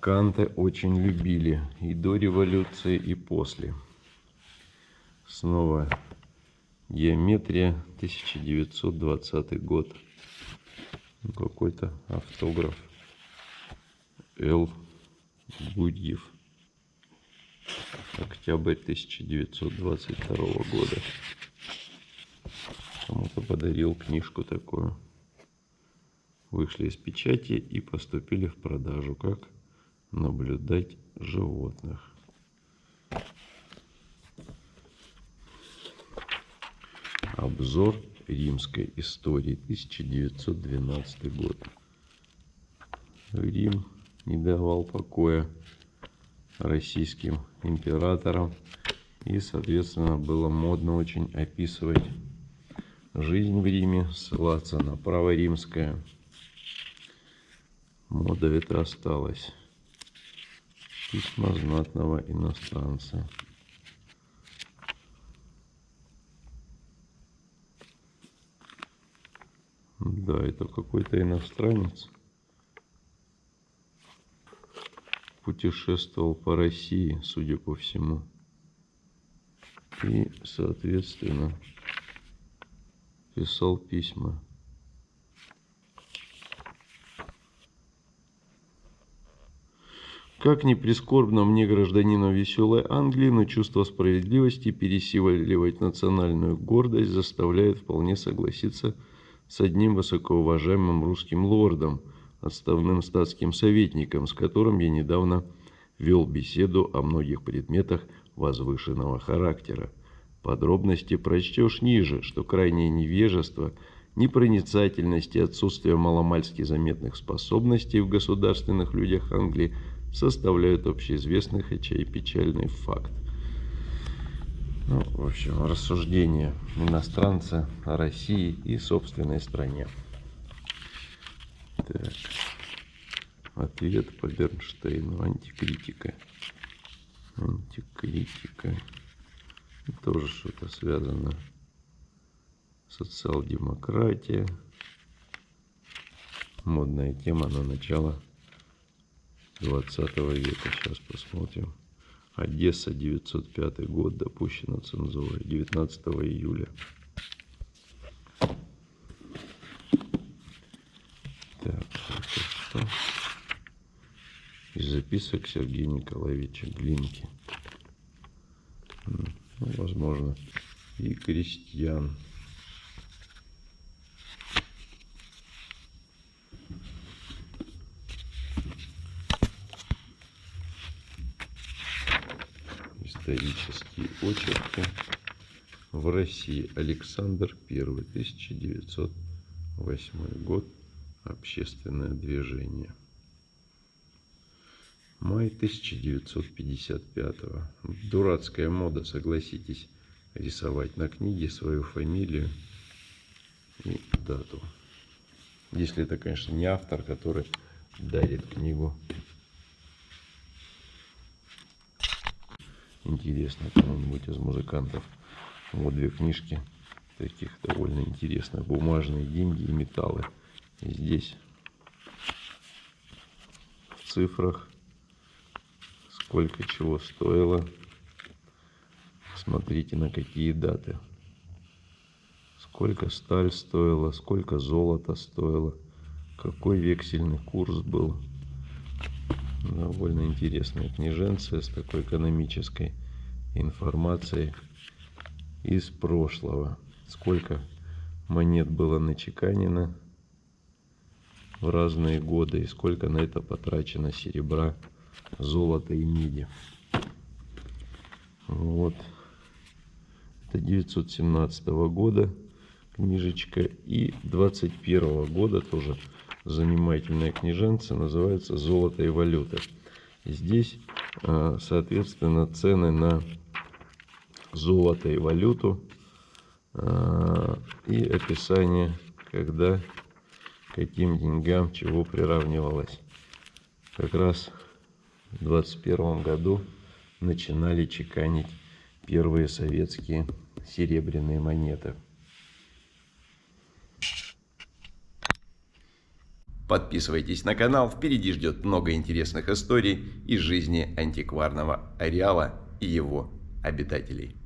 Канта очень любили и до революции, и после. Снова геометрия, 1920 год. Какой-то автограф. Л. Гудьев. Октябрь 1922 года. Кому-то подарил книжку такую. Вышли из печати и поступили в продажу. Как наблюдать животных. Обзор римской истории 1912 год. Рим не давал покоя российским императорам и, соответственно, было модно очень описывать жизнь в Риме, ссылаться на право римское. Мода это осталась. Письма знатного иностранца. Да, это какой-то иностранец. Путешествовал по России, судя по всему. И, соответственно, писал письма. Как ни прискорбно мне, гражданину веселой Англии, но чувство справедливости пересиливать национальную гордость заставляет вполне согласиться с одним высокоуважаемым русским лордом, отставным статским советником, с которым я недавно вел беседу о многих предметах возвышенного характера. Подробности прочтешь ниже, что крайнее невежество, непроницательность и отсутствие маломальски заметных способностей в государственных людях Англии – составляют общеизвестный, хотя и печальный факт. Ну, в общем, рассуждение иностранца о России и собственной стране. Так. Ответ по Бернштейну. Антикритика. Антикритика. Тоже что-то связано. Социал-демократия. Модная тема на начало 20 века. Сейчас посмотрим. Одесса, 905 год, допущена цензурой. 19 июля. Так, что? Из записок Сергея Николаевича Глинки. Ну, возможно, и крестьян. Исторические очерки в России. Александр I, 1908 год. Общественное движение. Май 1955. Дурацкая мода, согласитесь, рисовать на книге свою фамилию и дату. Если это, конечно, не автор, который дарит книгу интересно кому-нибудь из музыкантов. Вот две книжки таких довольно интересных. Бумажные деньги и металлы. И здесь в цифрах сколько чего стоило. Смотрите на какие даты. сколько сталь стоила, сколько золото стоило, какой вексельный курс был. Довольно интересная книженция с такой экономической информацией из прошлого. Сколько монет было начеканено в разные годы и сколько на это потрачено серебра, золота и меди. Вот. Это 917 года книжечка и 21 года тоже занимательная книженца, называется «Золото и валюта». Здесь, а, соответственно, цены на золото и валюту а, и описание, когда каким деньгам чего приравнивалось. Как раз в 21 году начинали чеканить первые советские серебряные монеты. Подписывайтесь на канал, впереди ждет много интересных историй из жизни антикварного ареала и его обитателей.